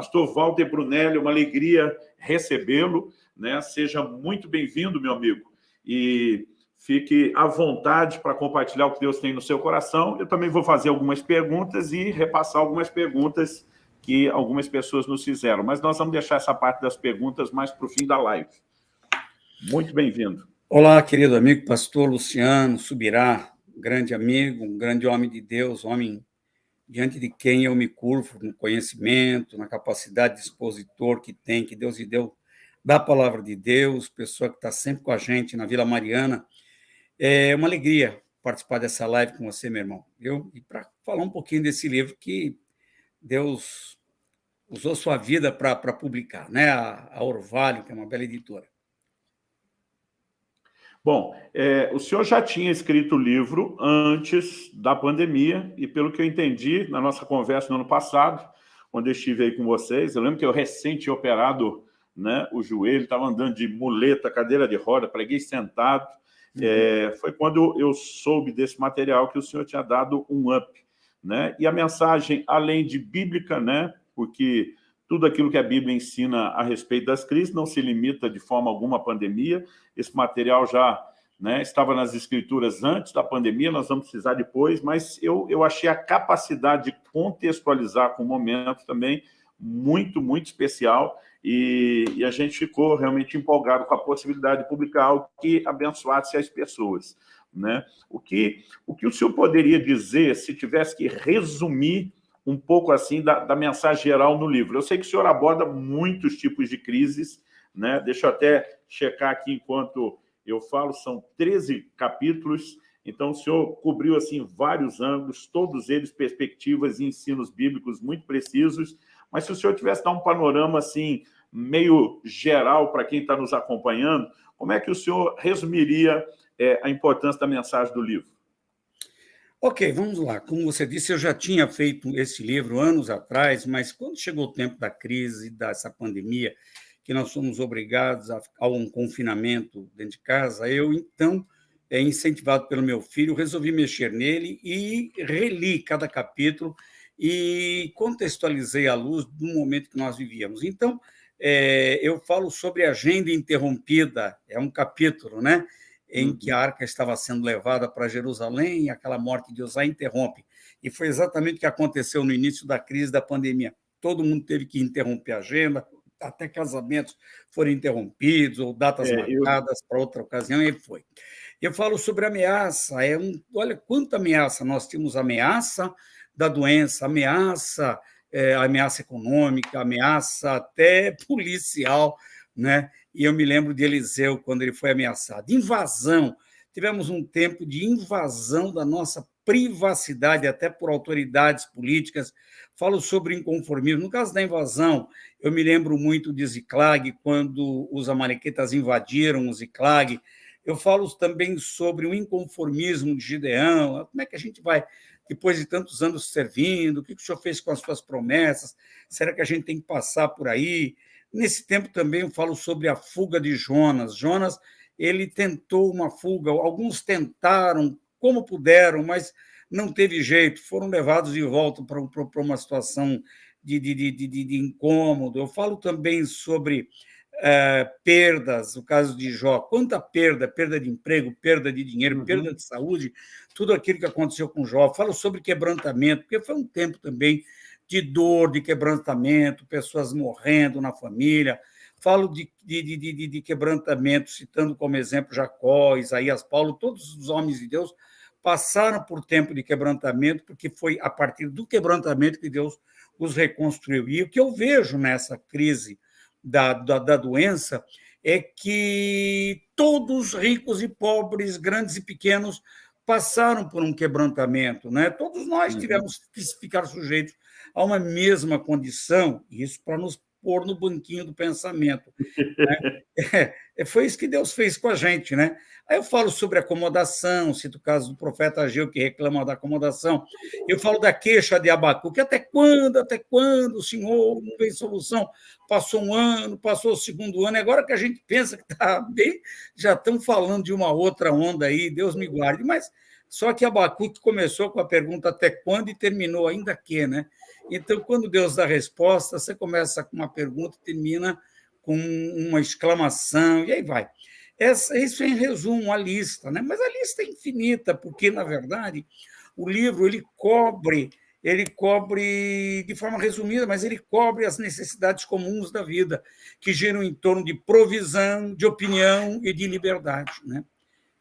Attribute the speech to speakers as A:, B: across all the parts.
A: Pastor Walter Brunelli, uma alegria recebê-lo, né? Seja muito bem-vindo, meu amigo. E fique à vontade para compartilhar o que Deus tem no seu coração. Eu também vou fazer algumas perguntas e repassar algumas perguntas que algumas pessoas nos fizeram. Mas nós vamos deixar essa parte das perguntas mais para o fim da live. Muito bem-vindo.
B: Olá, querido amigo pastor Luciano Subirá, grande amigo, um grande homem de Deus, homem diante de quem eu me curvo no conhecimento, na capacidade de expositor que tem, que Deus lhe deu da palavra de Deus, pessoa que está sempre com a gente na Vila Mariana. É uma alegria participar dessa live com você, meu irmão. Eu, e para falar um pouquinho desse livro que Deus usou sua vida para publicar, né? A, a Orvalho, que é uma bela editora.
A: Bom, é, o senhor já tinha escrito o livro antes da pandemia, e pelo que eu entendi na nossa conversa no ano passado, quando eu estive aí com vocês, eu lembro que eu tinha operado né, o joelho, estava andando de muleta, cadeira de roda, preguei sentado. Uhum. É, foi quando eu soube desse material que o senhor tinha dado um up. Né? E a mensagem, além de bíblica, né, porque tudo aquilo que a Bíblia ensina a respeito das crises não se limita de forma alguma à pandemia. Esse material já né, estava nas escrituras antes da pandemia, nós vamos precisar depois, mas eu, eu achei a capacidade de contextualizar com o momento também muito, muito especial e, e, a gente ficou realmente empolgado com a possibilidade de publicar algo que abençoasse as pessoas. Né? O, que, o que o senhor poderia dizer, se tivesse que resumir um pouco assim da, da mensagem geral no livro? Eu sei que o senhor aborda muitos tipos de crises, né? deixa eu até checar aqui enquanto eu falo, são 13 capítulos, então o senhor cobriu assim vários ângulos, todos eles perspectivas e ensinos bíblicos muito precisos, mas se o senhor tivesse dar um panorama assim, meio geral para quem está nos acompanhando, como é que o senhor resumiria é, a importância da mensagem do livro?
B: Ok, vamos lá. Como você disse, eu já tinha feito esse livro anos atrás, mas quando chegou o tempo da crise, dessa pandemia, que nós fomos obrigados a, a um confinamento dentro de casa, eu, então, é, incentivado pelo meu filho, resolvi mexer nele e reli cada capítulo e contextualizei à luz do momento que nós vivíamos. Então, é, eu falo sobre a agenda interrompida, é um capítulo, né? Em que a uhum. arca estava sendo levada para Jerusalém e aquela morte de Osá interrompe. E foi exatamente o que aconteceu no início da crise da pandemia. Todo mundo teve que interromper a agenda, até casamentos foram interrompidos ou datas é, marcadas eu... para outra ocasião, e foi. Eu falo sobre ameaça, é um, olha quanta ameaça, nós tínhamos ameaça da doença, ameaça, é, ameaça econômica, ameaça até policial, né? E eu me lembro de Eliseu, quando ele foi ameaçado. Invasão. Tivemos um tempo de invasão da nossa privacidade, até por autoridades políticas. Falo sobre inconformismo. No caso da invasão, eu me lembro muito de Ziclag, quando os amalequitas invadiram o Ziclag. Eu falo também sobre o inconformismo de Gideão. Como é que a gente vai depois de tantos anos servindo, o que o senhor fez com as suas promessas? Será que a gente tem que passar por aí? Nesse tempo também eu falo sobre a fuga de Jonas. Jonas, ele tentou uma fuga, alguns tentaram como puderam, mas não teve jeito, foram levados de volta para uma situação de, de, de, de, incômodo. Eu falo também sobre é, perdas, o caso de Jó, quanta perda, perda de emprego, perda de dinheiro, uhum. perda de saúde, tudo aquilo que aconteceu com Jó. Falo sobre quebrantamento, porque foi um tempo também de dor, de quebrantamento, pessoas morrendo na família. Falo de, de, de, de, quebrantamento, citando como exemplo Jacó, Isaías, Paulo, todos os homens de Deus passaram por tempo de quebrantamento, porque foi a partir do quebrantamento que Deus os reconstruiu. E o que eu vejo nessa crise da, da, da doença é que todos, ricos e pobres, grandes e pequenos, passaram por um quebrantamento. Né? Todos nós uhum. tivemos que ficar sujeitos a uma mesma condição, isso para nos pôr no banquinho do pensamento. Né? É, foi isso que Deus fez com a gente. Né? Aí eu falo sobre acomodação, cito o caso do profeta Ageu, que reclama da acomodação. Eu falo da queixa de Abacuque. Até quando, até quando o Senhor não vem solução? Passou um ano, passou o segundo ano, agora que a gente pensa que está bem, já estão falando de uma outra onda aí, Deus me guarde. Mas só que Abacuque começou com a pergunta até quando e terminou ainda que, né? Então, quando Deus dá a resposta, você começa com uma pergunta e termina com uma exclamação, e aí vai. Essa, isso é, em resumo, a lista, né? mas a lista é infinita, porque, na verdade, o livro ele cobre, ele cobre de forma resumida, mas ele cobre as necessidades comuns da vida, que giram em torno de provisão, de opinião e de liberdade. Né?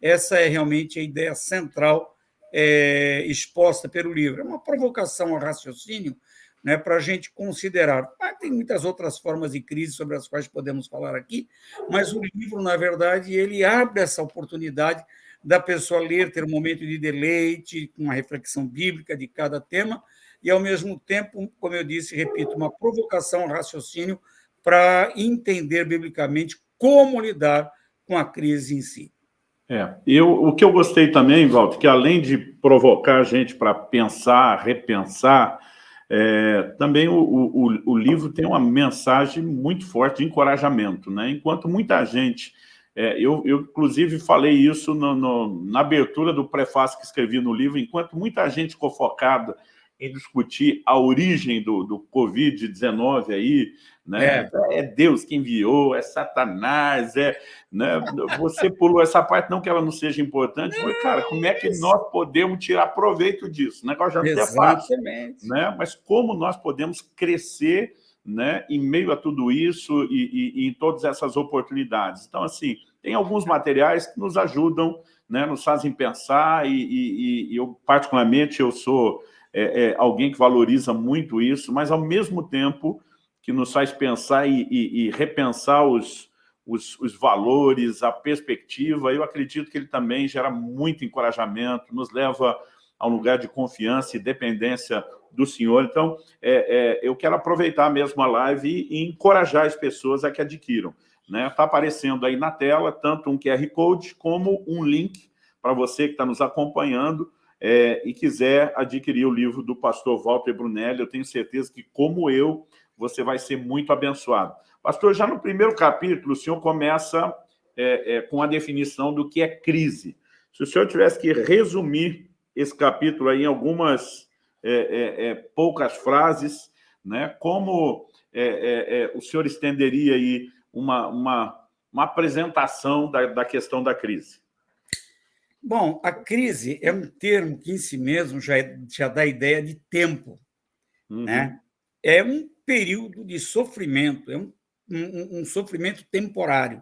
B: Essa é realmente a ideia central é, exposta pelo livro. É uma provocação ao raciocínio né, para a gente considerar. Ah, tem muitas outras formas de crise sobre as quais podemos falar aqui, mas o livro, na verdade, ele abre essa oportunidade da pessoa ler, ter um momento de deleite, com uma reflexão bíblica de cada tema, e, ao mesmo tempo, como eu disse, repito, uma provocação ao raciocínio para entender biblicamente como lidar com a crise em si.
A: É, eu, o que eu gostei também, Walter, que além de provocar a gente para pensar, repensar, é, também o, o, o, livro tem uma mensagem muito forte de encorajamento, né? Enquanto muita gente... É, eu, eu, inclusive, falei isso no, no, na abertura do prefácio que escrevi no livro, enquanto muita gente ficou focada em discutir a origem do, do Covid-19 aí, né? É. é. Deus que enviou, é Satanás, é, né? Você pulou essa parte, não que ela não seja importante, mas, cara, como é que nós podemos tirar proveito disso? O negócio já não é fácil, né? Mas como nós podemos crescer né, em meio a tudo isso e, e, e em todas essas oportunidades. Então, assim, tem alguns materiais que nos ajudam, né, nos fazem pensar e, e eu, particularmente, eu sou é, é, alguém que valoriza muito isso, mas, ao mesmo tempo, que nos faz pensar e, e, e repensar os, os, os, valores, a perspectiva. Eu acredito que ele também gera muito encorajamento, nos leva a um lugar de confiança e dependência do Senhor. Então, é, é, eu quero aproveitar mesmo a live e, e encorajar as pessoas a que adquiram. Está né? Tá aparecendo aí na tela tanto um QR Code como um link para você que está nos acompanhando é, e quiser adquirir o livro do pastor Walter Brunelli. Eu tenho certeza que, como eu, você vai ser muito abençoado. Pastor, já no primeiro capítulo, o senhor começa é, é, com a definição do que é crise. Se o senhor tivesse que resumir esse capítulo aí em algumas é, é, é poucas frases, né, como o senhor estenderia aí uma, uma, uma apresentação da, da questão da crise?
B: Bom, a crise é um termo que em si mesmo já, já dá ideia de tempo. Uhum. Né? É um período de sofrimento, é um, um, um sofrimento temporário.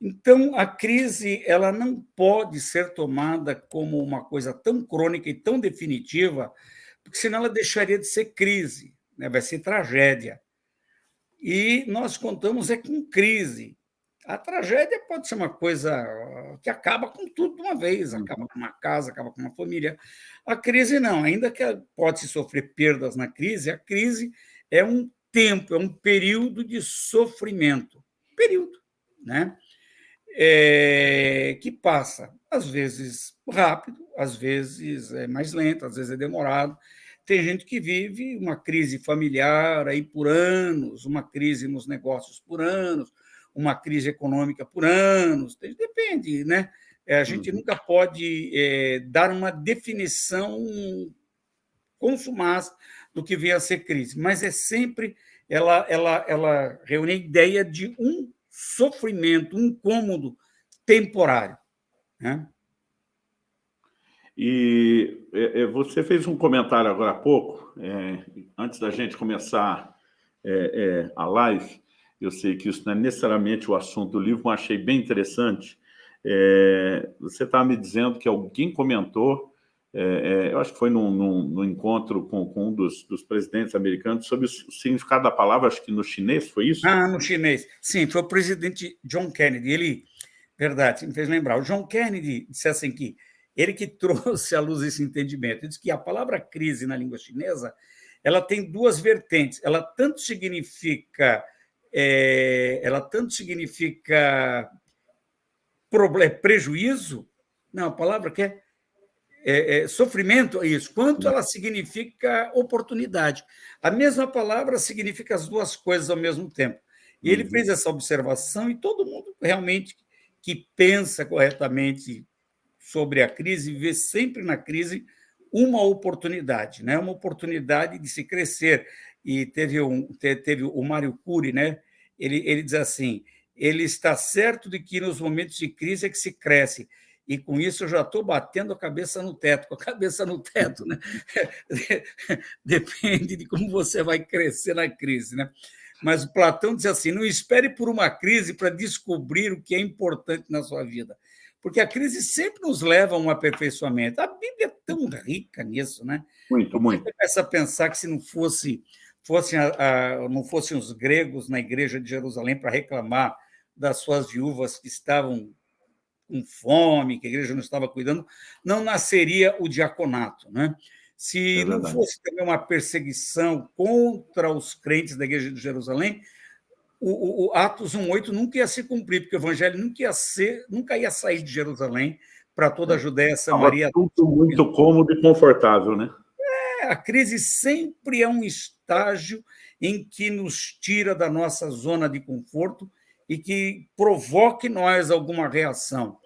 B: Então, a crise ela não pode ser tomada como uma coisa tão crônica e tão definitiva, porque senão ela deixaria de ser crise, né? vai ser tragédia. E nós contamos é com crise. A tragédia pode ser uma coisa que acaba com tudo de uma vez, acaba com uma casa, acaba com uma família. A crise não, ainda que pode-se sofrer perdas na crise, a crise é um tempo, é um período de sofrimento. Período, né? É, que passa, às vezes rápido, às vezes é mais lento, às vezes é demorado. Tem gente que vive uma crise familiar aí por anos, uma crise nos negócios por anos, uma crise econômica por anos, depende, né? É, a gente uhum. nunca pode é, dar uma definição consumaz do que vem a ser crise, mas é sempre ela, ela, ela reúne a ideia de um sofrimento, um incômodo temporário. Né?
A: E é, é, você fez um comentário agora há pouco, é, antes da gente começar é, a live, eu sei que isso não é necessariamente o assunto do livro, mas achei bem interessante. É, você estava me dizendo que alguém comentou é, é, eu acho que foi num, num, num encontro com, com, um dos, dos, presidentes americanos sobre o significado da palavra, acho que no chinês, foi isso?
B: Ah, no chinês. Sim, foi o presidente John Kennedy. Ele, verdade, me fez lembrar. O John Kennedy disse assim que ele que trouxe à luz esse entendimento. Ele disse que a palavra crise na língua chinesa ela tem duas vertentes. Ela tanto significa é, ela tanto significa problema, prejuízo, não, a palavra que é é, é, sofrimento é isso, quanto ela significa oportunidade. A mesma palavra significa as duas coisas ao mesmo tempo. E ele uhum. fez essa observação e todo mundo realmente que pensa corretamente sobre a crise vê sempre na crise uma oportunidade, né? uma oportunidade de se crescer. E teve, um, teve o Mário Cury, né? ele, ele diz assim, ele está certo de que nos momentos de crise é que se cresce, e com isso eu já estou batendo a cabeça no teto, com a cabeça no teto, né? Depende de como você vai crescer na crise, né? Mas o Platão diz assim: não espere por uma crise para descobrir o que é importante na sua vida, porque a crise sempre nos leva a um aperfeiçoamento. A Bíblia é tão rica nisso, né?
A: Muito, muito.
B: Você começa a pensar que se não fosse, fosse a, a, não fossem os gregos na igreja de Jerusalém para reclamar das suas viúvas que estavam com fome, que a igreja não estava cuidando, não nasceria o diaconato. Né? Se é não fosse também uma perseguição contra os crentes da igreja de Jerusalém, o, o, o Atos 1,8 nunca ia se cumprir, porque o evangelho nunca ia, ser, nunca ia sair de Jerusalém para toda a Judéia, Samaria.
A: Tudo muito cômodo e confortável, né?
B: A crise sempre é um estágio em que nos tira da nossa zona de conforto e que provoque nós alguma reação,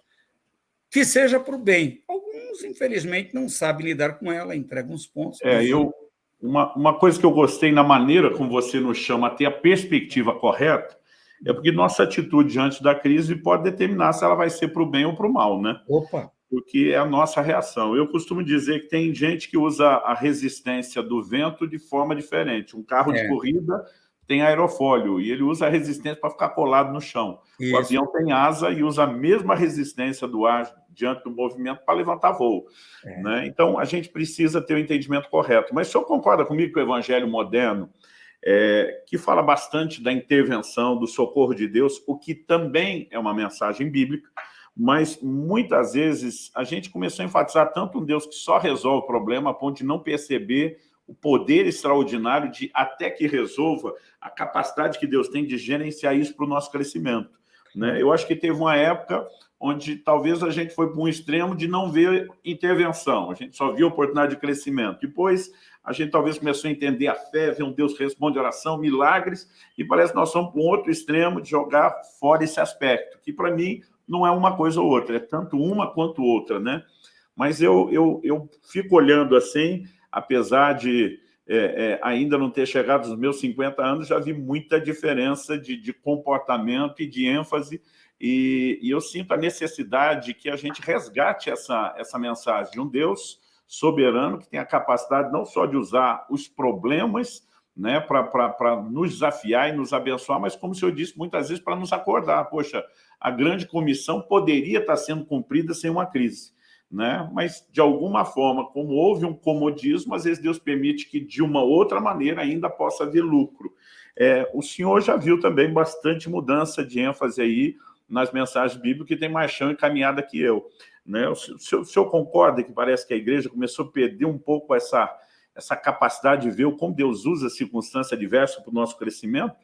B: que seja para o bem. Alguns, infelizmente, não sabem lidar com ela, entregam os pontos.
A: É, eu, uma, uma coisa que eu gostei na maneira como você nos chama a ter a perspectiva correta, é porque nossa atitude diante da crise pode determinar se ela vai ser para o bem ou para o mal, né?
B: Opa!
A: Porque é a nossa reação. Eu costumo dizer que tem gente que usa a resistência do vento de forma diferente. Um carro é. de corrida tem aerofólio e ele usa a resistência para ficar colado no chão. Isso. O avião tem asa e usa a mesma resistência do ar diante do movimento para levantar voo. É. Né? Então, a gente precisa ter o entendimento correto. Mas o senhor concorda comigo que o evangelho moderno, é, que fala bastante da intervenção, do socorro de Deus, o que também é uma mensagem bíblica, mas muitas vezes a gente começou a enfatizar tanto um Deus que só resolve o problema a ponto de não perceber o poder extraordinário de, até que resolva, a capacidade que Deus tem de gerenciar isso para o nosso crescimento. Né? Eu acho que teve uma época onde talvez a gente foi para um extremo de não ver intervenção, a gente só viu oportunidade de crescimento. Depois, a gente talvez começou a entender a fé, ver um Deus que responde oração, milagres, e parece que nós somos para um outro extremo de jogar fora esse aspecto, que para mim não é uma coisa ou outra, é tanto uma quanto outra, né? Mas eu, eu, eu fico olhando assim, apesar de é, é, ainda não ter chegado aos meus 50 anos, já vi muita diferença de, de comportamento e de ênfase, e, e, eu sinto a necessidade que a gente resgate essa, essa mensagem de um Deus soberano que tem a capacidade não só de usar os problemas né, para nos desafiar e nos abençoar, mas, como o senhor disse, muitas vezes para nos acordar. Poxa, a grande comissão poderia estar sendo cumprida sem uma crise né? mas de alguma forma, como houve um comodismo, às vezes Deus permite que de uma outra maneira ainda possa haver lucro. É, o senhor já viu também bastante mudança de ênfase aí nas mensagens bíblicas que tem mais chão e caminhada que eu. Né? O, senhor, o senhor concorda que parece que a igreja começou a perder um pouco essa, essa capacidade de ver como Deus usa a circunstância adversa para o nosso crescimento?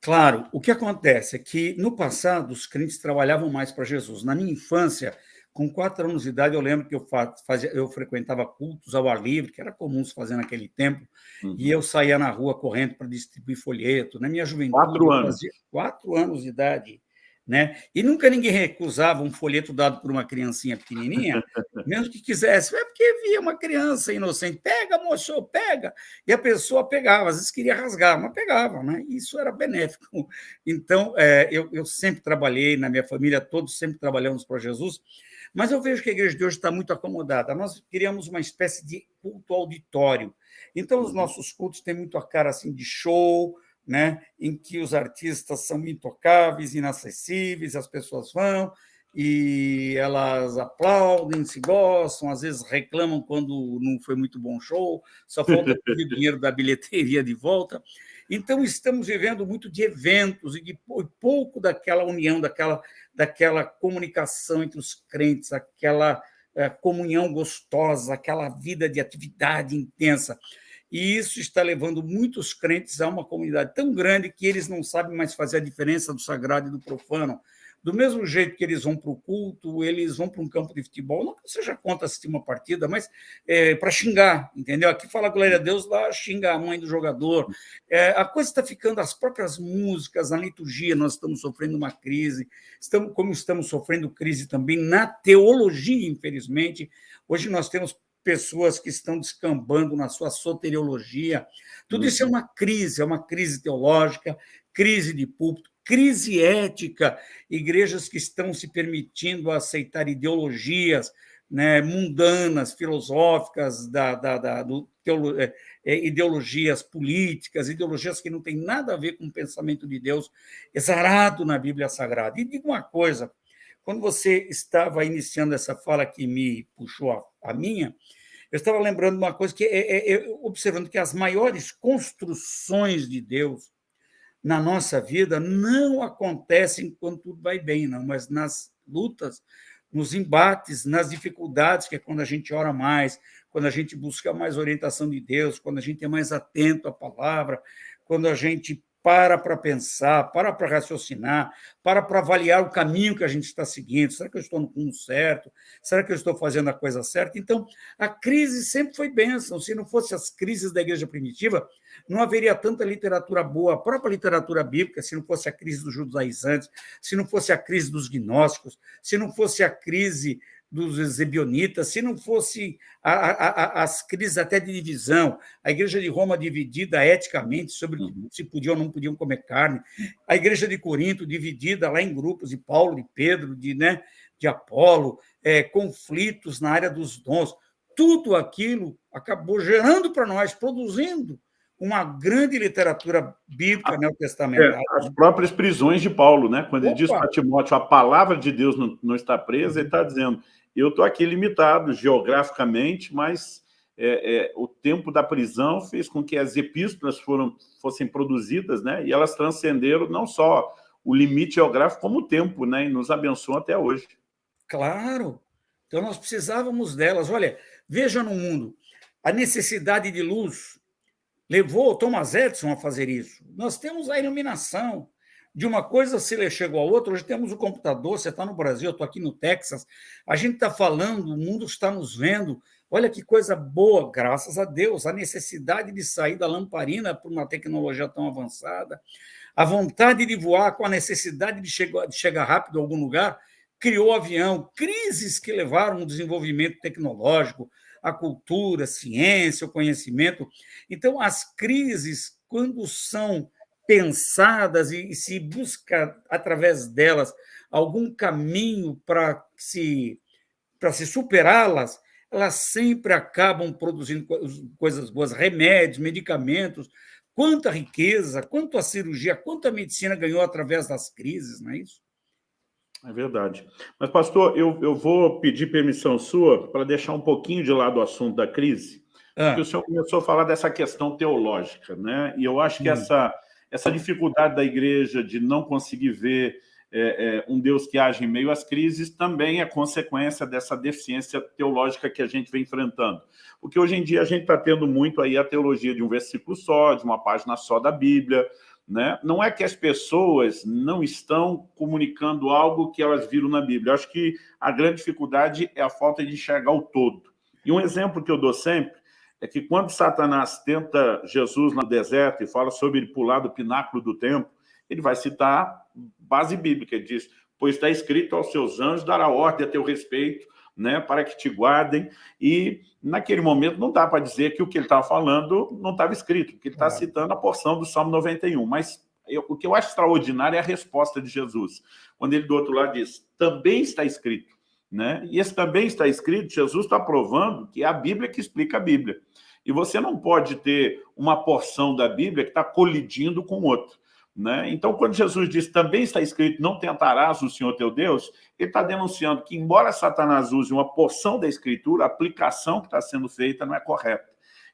B: Claro, o que acontece é que no passado os crentes trabalhavam mais para Jesus. Na minha infância, com quatro anos de idade, eu lembro que eu, fazia, eu frequentava cultos ao ar livre, que era comum se fazer naquele tempo, uhum. e eu saía na rua correndo para distribuir folheto. Na minha juventude,
A: quatro anos.
B: Quatro anos de idade. Né? E nunca ninguém recusava um folheto dado por uma criancinha pequenininha, mesmo que quisesse, é porque via uma criança inocente, pega, moço, pega, e a pessoa pegava, às vezes queria rasgar, mas pegava, né? isso era benéfico. Então, é, eu, eu sempre trabalhei, na minha família, todos sempre trabalhamos para Jesus, mas eu vejo que a igreja de hoje está muito acomodada. Nós criamos uma espécie de culto auditório. Então, os uhum. nossos cultos têm muito a cara assim de show, né? em que os artistas são intocáveis, inacessíveis, as pessoas vão e elas aplaudem, se gostam, às vezes reclamam quando não foi muito bom show, só falta o dinheiro da bilheteria de volta. Então, estamos vivendo muito de eventos e de pouco daquela união, daquela, daquela comunicação entre os crentes, aquela é, comunhão gostosa, aquela vida de atividade intensa. E isso está levando muitos crentes a uma comunidade tão grande que eles não sabem mais fazer a diferença do sagrado e do profano. Do mesmo jeito que eles vão para o culto, eles vão para um campo de futebol, não que seja contra assistir uma partida, mas é, para xingar, entendeu? Aqui fala glória a Deus, lá xinga a mãe do jogador. É, a coisa está ficando, as próprias músicas, a liturgia, nós estamos sofrendo uma crise, estamos, como estamos sofrendo crise também na teologia, infelizmente. Hoje nós temos pessoas que estão descambando na sua soteriologia. Tudo isso é uhum. uma crise, é uma crise teológica, crise de púlpito, crise ética, igrejas que estão se permitindo aceitar ideologias né, mundanas, filosóficas, da, da, da do, teolo, é, é, ideologias políticas, ideologias que não têm nada a ver com o pensamento de Deus exarado na Bíblia Sagrada. E digo uma coisa, quando você estava iniciando essa fala que me puxou a, a minha, eu estava lembrando uma coisa que é, é, é, observando que as maiores construções de Deus na nossa vida não acontecem quando tudo vai bem, não, mas nas lutas, nos embates, nas dificuldades, que é quando a gente ora mais, quando a gente busca mais orientação de Deus, quando a gente é mais atento à palavra, quando a gente para para pensar, para para raciocinar, para para avaliar o caminho que a gente está seguindo. Será que eu estou no rumo certo? Será que eu estou fazendo a coisa certa? Então, a crise sempre foi bênção. Se não fosse as crises da igreja primitiva, não haveria tanta literatura boa, a própria literatura bíblica, se não fosse a crise dos judaizantes, se não fosse a crise dos gnósticos, se não fosse a crise dos Zebionitas, se não fosse a, a, as crises até de divisão, a igreja de Roma dividida eticamente sobre uhum. se podiam ou não podiam comer carne, a igreja de Corinto dividida lá em grupos de Paulo, de Pedro, de, né, de Apolo, é, conflitos na área dos dons, tudo aquilo acabou gerando para nós, produzindo uma grande literatura bíblica neotestamentária.
A: É, as próprias prisões de Paulo, né? quando Opa. ele diz para Timóteo a palavra de Deus não, não está presa, ele está dizendo eu estou aqui limitado geograficamente, mas é, é, o tempo da prisão fez com que as epístolas foram, fossem produzidas, né? E elas transcenderam não só o limite geográfico, como o tempo, né? E nos abençoam até hoje.
B: Claro. Então, nós precisávamos delas. Olha, veja no mundo, a necessidade de luz levou Thomas Edison a fazer isso. Nós temos a iluminação, de uma coisa se chegou a outra. Hoje temos o computador, você está no Brasil, eu estou aqui no Texas, a gente está falando, o mundo está nos vendo. Olha que coisa boa, graças a Deus, a necessidade de sair da lamparina por uma tecnologia tão avançada, a vontade de voar com a necessidade de chegar, de chegar rápido a algum lugar, criou avião, crises que levaram o desenvolvimento tecnológico, a cultura, a ciência, o conhecimento. Então, as crises, quando são pensadas e, se busca, através delas, algum caminho para se, para se superá-las, elas sempre acabam produzindo coisas boas, remédios, medicamentos, quanta riqueza, quanto a cirurgia, quanto a medicina ganhou através das crises, não é isso?
A: É verdade. Mas, pastor, eu, eu vou pedir permissão sua para deixar um pouquinho de lado o assunto da crise, ah. porque o senhor começou a falar dessa questão teológica, né? E eu acho que hum. essa essa dificuldade da igreja de não conseguir ver é, é, um Deus que age em meio às crises também é consequência dessa deficiência teológica que a gente vem enfrentando. Porque hoje em dia a gente está tendo muito aí a teologia de um versículo só, de uma página só da Bíblia, né? Não é que as pessoas não estão comunicando algo que elas viram na Bíblia. Eu acho que a grande dificuldade é a falta de enxergar o todo. E um exemplo que eu dou sempre é que quando Satanás tenta Jesus no deserto e fala sobre ele pular do pináculo do templo, ele vai citar base bíblica, ele diz, pois está escrito aos seus anjos, dará ordem a teu respeito, né, para que te guardem, e naquele momento não dá para dizer que o que ele estava falando não estava escrito, porque ele está é. citando a porção do Salmo 91, mas eu, o que eu acho extraordinário é a resposta de Jesus, quando ele do outro lado diz, também está escrito, né? E esse também está escrito, Jesus está provando que é a Bíblia que explica a Bíblia. E você não pode ter uma porção da Bíblia que está colidindo com outra. Né? Então, quando Jesus diz, também está escrito, não tentarás o Senhor teu Deus, ele está denunciando que, embora Satanás use uma porção da Escritura, a aplicação que está sendo feita não é correta.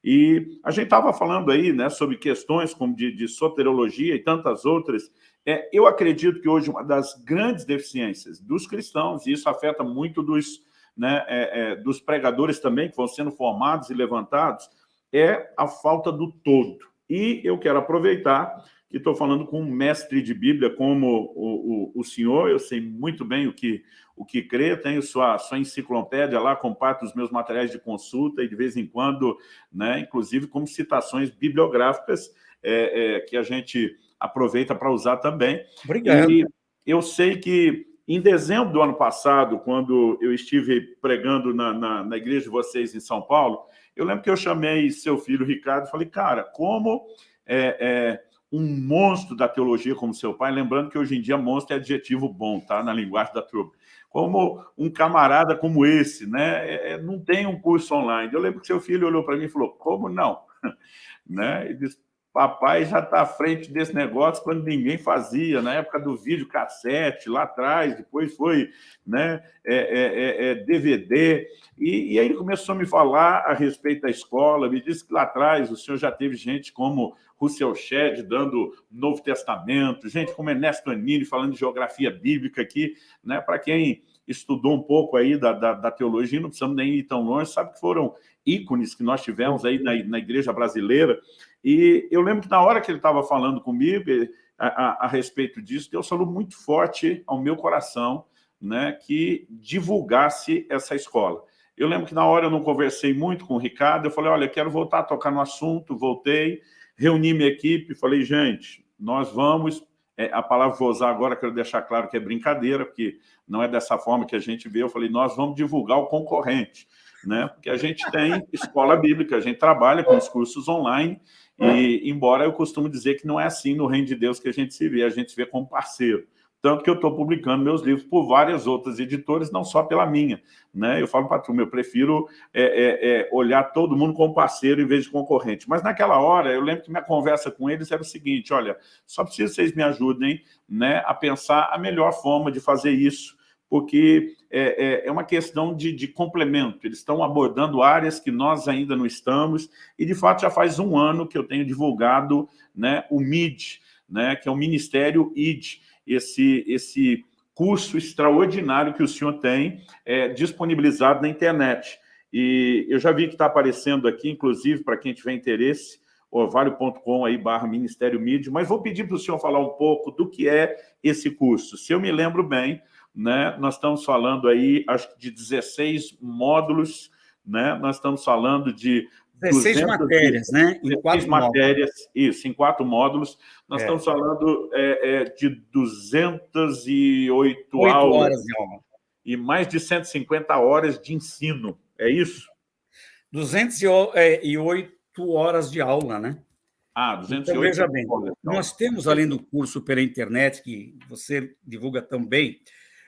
A: E a gente estava falando aí né, sobre questões como de, de soteriologia e tantas outras, é, eu acredito que hoje uma das grandes deficiências dos cristãos, e isso afeta muito dos, né, é, é, dos pregadores também, que vão sendo formados e levantados, é a falta do todo. E eu quero aproveitar que estou falando com um mestre de Bíblia como o, o, o, senhor, eu sei muito bem o que, o que crê, tenho sua, sua enciclopédia lá, comparto os meus materiais de consulta e de vez em quando, né, inclusive como citações bibliográficas é, é, que a gente aproveita para usar também.
B: Obrigado.
A: E eu sei que em dezembro do ano passado, quando eu estive pregando na, na, na igreja de vocês em São Paulo, eu lembro que eu chamei seu filho Ricardo e falei, cara, como é, é, um monstro da teologia como seu pai, lembrando que hoje em dia monstro é adjetivo bom, tá? Na linguagem da turma. Como um camarada como esse, né? É, é não tem um curso online. Eu lembro que seu filho olhou para mim e falou, como não? né? Ele disse, papai já está à frente desse negócio quando ninguém fazia, na época do vídeo cassete, lá atrás, depois foi né, é, é, é, DVD, é, e, e, aí ele começou a me falar a respeito da escola, me disse que lá atrás o senhor já teve gente como Russell Shedd dando Novo Testamento, gente como Ernesto Anini falando de geografia bíblica aqui, né, para quem estudou um pouco aí da, da, da, teologia, não precisamos nem ir tão longe, sabe que foram ícones que nós tivemos aí na, na igreja brasileira, e eu lembro que na hora que ele estava falando comigo a, a, a, respeito disso, Deus falou muito forte ao meu coração né, que divulgasse essa escola. Eu lembro que na hora eu não conversei muito com o Ricardo, eu falei, olha, quero voltar a tocar no assunto, voltei, reuni minha equipe, falei, gente, nós vamos, é, a palavra vou usar agora, quero deixar claro que é brincadeira, porque não é dessa forma que a gente vê, eu falei, nós vamos divulgar o concorrente, né? porque a gente tem escola bíblica, a gente trabalha com os cursos online, e, embora eu costumo dizer que não é assim no reino de Deus que a gente se vê, a gente se vê como parceiro. Tanto que eu estou publicando meus livros por várias outras editoras, não só pela minha. Né? Eu falo para tu, eu prefiro é, é, é, olhar todo mundo como parceiro em vez de concorrente. Mas naquela hora, eu lembro que minha conversa com eles era o seguinte, olha, só preciso que vocês me ajudem né, a pensar a melhor forma de fazer isso, porque é, é, é, uma questão de, de, complemento. Eles estão abordando áreas que nós ainda não estamos, e, de fato, já faz um ano que eu tenho divulgado né, o MID, né, que é o Ministério ID, esse, esse curso extraordinário que o senhor tem é, disponibilizado na internet. E eu já vi que está aparecendo aqui, inclusive, para quem tiver interesse, orvalho.com aí, barra Ministério MID, mas vou pedir para o senhor falar um pouco do que é esse curso. Se eu me lembro bem, né? Nós estamos falando aí, acho que de 16 módulos, né? Nós estamos falando de
B: 16 matérias, né?
A: Em quatro matérias, módulos. isso, em quatro módulos. Nós é. estamos falando é, é, de 208 aulas horas de aula. e mais de 150 horas de ensino, é isso?
B: 208 é, horas de aula, né?
A: Ah, 208 então, veja
B: bem, nós temos, além do curso pela internet, que você divulga também,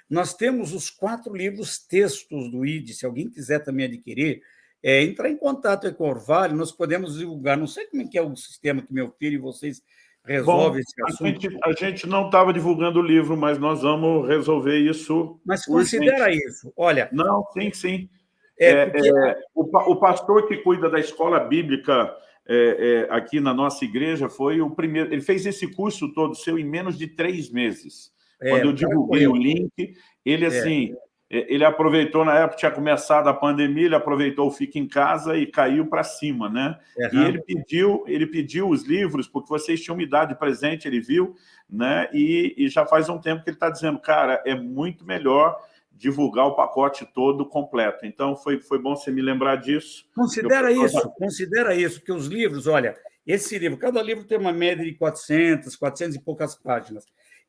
B: nós temos os quatro livros textos do ID, se alguém quiser também adquirir, é, entrar em contato com o Orvalho, nós podemos divulgar, não sei como é que é o sistema que meu filho e vocês resolvem esse assunto.
A: A gente, a gente não estava divulgando o livro, mas nós vamos resolver isso.
B: Mas considera urgente. isso, olha...
A: Não, sim, sim. É, é, porque... é, o, o, pastor que cuida da escola bíblica é, é, aqui na nossa igreja foi o primeiro... Ele fez esse curso todo seu em menos de três meses. É, Quando eu divulguei o link, ele é. assim, é. ele aproveitou, na época tinha começado a pandemia, ele aproveitou o Fica em Casa e caiu para cima, né? Uhum. E ele pediu, ele pediu os livros, porque vocês tinham me dado de presente, ele viu, né? E, e já faz um tempo que ele está dizendo, cara, é muito melhor divulgar o pacote todo completo. Então, foi, foi bom você me lembrar disso.
B: Considera eu... isso, considera isso, porque os livros, olha, esse livro, cada livro tem uma média de 400, 400 e poucas páginas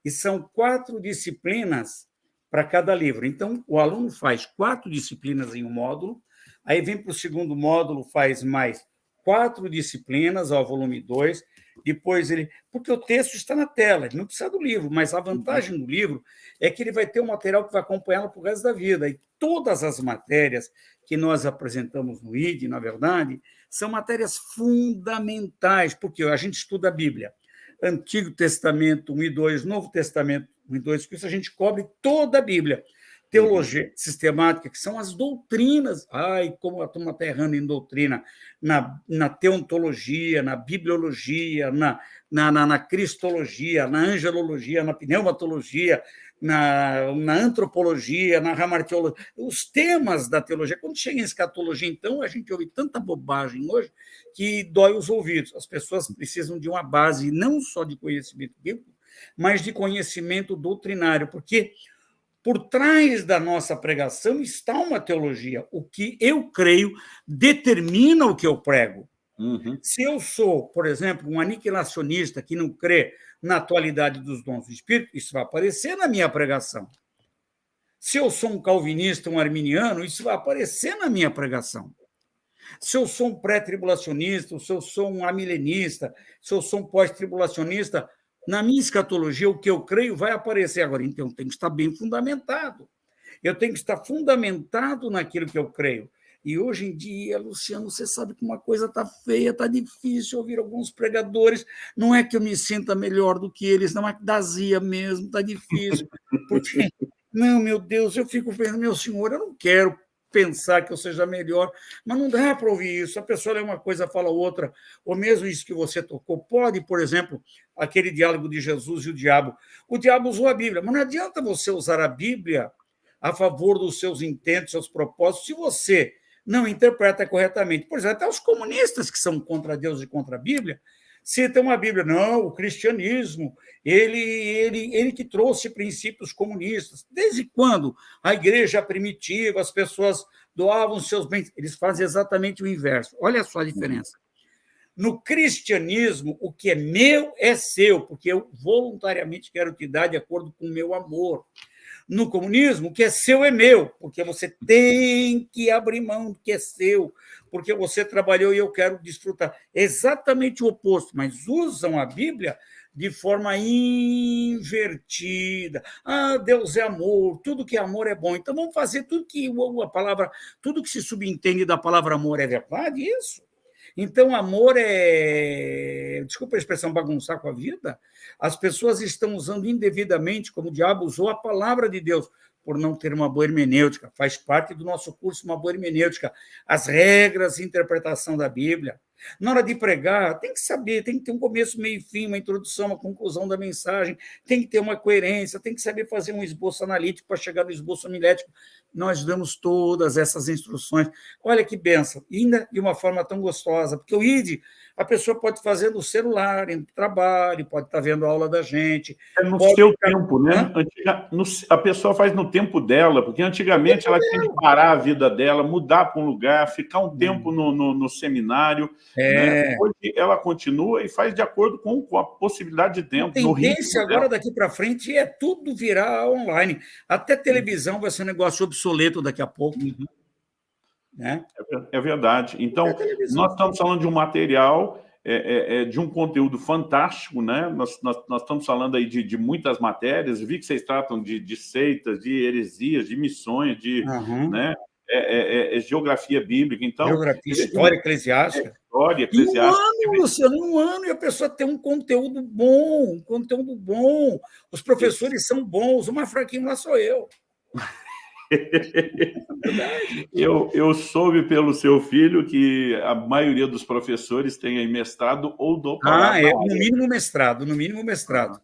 B: e são quatro disciplinas para cada livro. Então, o aluno faz quatro disciplinas em um módulo, aí vem para o segundo módulo, faz mais quatro disciplinas ao volume 2, depois ele... Porque o texto está na tela, ele não precisa do livro, mas a vantagem do livro é que ele vai ter um material que vai acompanhá-lo o resto da vida. E todas as matérias que nós apresentamos no ID, na verdade, são matérias fundamentais, porque a gente estuda a Bíblia. Antigo Testamento 1 e 2, Novo Testamento 1 e 2, com isso a gente cobre toda a Bíblia. Teologia sistemática, que são as doutrinas. Ai, como a turma está errando em doutrina, na, na teontologia, na bibliologia, na, na, na, na cristologia, na angelologia, na pneumatologia, na, na antropologia, na ramartiologia, os temas da teologia. Quando chega em escatologia, então, a gente ouve tanta bobagem hoje que dói os ouvidos. As pessoas precisam de uma base não só de conhecimento bíblico, mas de conhecimento doutrinário, porque por trás da nossa pregação está uma teologia. O que eu creio determina o que eu prego. Uhum. Se eu sou, por exemplo, um aniquilacionista que não crê na atualidade dos dons do Espírito, isso vai aparecer na minha pregação. Se eu sou um calvinista, um arminiano, isso vai aparecer na minha pregação. Se eu sou um pré-tribulacionista, se eu sou um amilenista, se eu sou um pós-tribulacionista, na minha escatologia, o que eu creio vai aparecer agora. Então, tem que estar bem fundamentado. Eu tenho que estar fundamentado naquilo que eu creio. E hoje em dia, Luciano, você sabe que uma coisa está feia, está difícil ouvir alguns pregadores. Não é que eu me sinta melhor do que eles, não é que dazia mesmo, está difícil. Porque, não, meu Deus, eu fico pensando, meu senhor, eu não quero pensar que eu seja melhor, mas não dá para ouvir isso. A pessoa lê uma coisa, fala outra, ou mesmo isso que você tocou. Pode, por exemplo, aquele diálogo de Jesus e o diabo. O diabo usou a Bíblia, mas não adianta você usar a Bíblia a favor dos seus intentos, seus propósitos, se você não interpreta corretamente. Por exemplo, até os comunistas que são contra Deus e contra a Bíblia, citam a Bíblia. Não, o cristianismo, ele, ele, ele que trouxe princípios comunistas. Desde quando a igreja primitiva, as pessoas doavam seus bens? Eles fazem exatamente o inverso. Olha só a diferença. No cristianismo, o que é meu é seu, porque eu voluntariamente quero te dar de acordo com o meu amor. No comunismo, o que é seu é meu, porque você tem que abrir mão do que é seu, porque você trabalhou e eu quero desfrutar. Exatamente o oposto, mas usam a Bíblia de forma invertida. Ah, Deus é amor, tudo que é amor é bom. Então vamos fazer tudo que a palavra, tudo que se subentende da palavra amor é verdade, isso? Então, amor é. Desculpa a expressão bagunçar com a vida. As pessoas estão usando indevidamente, como o diabo usou, a palavra de Deus, por não ter uma boa hermenêutica. Faz parte do nosso curso uma boa hermenêutica. As regras de interpretação da Bíblia. Na hora de pregar, tem que saber, tem que ter um começo, meio e fim, uma introdução, uma conclusão da mensagem, tem que ter uma coerência, tem que saber fazer um esboço analítico para chegar no esboço homilético. Nós damos todas essas instruções. Olha que benção, ainda de uma forma tão gostosa, porque o ID a pessoa pode fazer no celular, no trabalho, pode estar vendo a aula da gente.
A: É no seu ficar... tempo, né? Antiga... No... A pessoa faz no tempo dela, porque antigamente ela tinha que parar a vida dela, mudar para um lugar, ficar um hum. tempo no, no, no seminário. É. Né? Hoje ela continua e faz de acordo com, com a possibilidade de tempo.
B: A tendência agora dela. daqui para frente é tudo virar online. Até televisão vai ser um negócio obsoleto daqui a pouco. Uhum.
A: Né? É, é verdade. Então, nós estamos falando de um material, é, é, é, de um conteúdo fantástico, né? Nós, nós, nós estamos falando aí de, de, muitas matérias, vi que vocês tratam de, de seitas, de heresias, de missões, de uhum. né? É, é, é, geografia bíblica, então...
B: Geografia, história eclesiástica.
A: história eclesiástica.
B: Em um ano, Luciano, em um ano, e a pessoa tem um conteúdo bom, um conteúdo bom, os professores são bons, o mais fraquinho lá sou eu.
A: eu, eu soube pelo seu filho que a maioria dos professores tem aí mestrado ou doutorado.
B: Ah, é, no mínimo mestrado, no mínimo mestrado.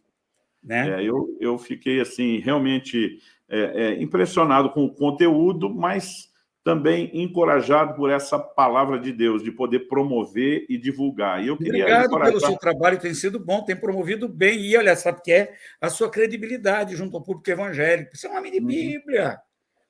B: Né?
A: É, eu, eu fiquei, assim, realmente é, é, impressionado com o conteúdo, mas também encorajado por essa palavra de Deus, de poder promover e divulgar. E eu
B: queria Obrigado encorajar... pelo seu trabalho, tem sido bom, tem promovido bem. E olha, sabe o que é? A sua credibilidade junto ao público evangélico. Você é um homem de uhum. Bíblia.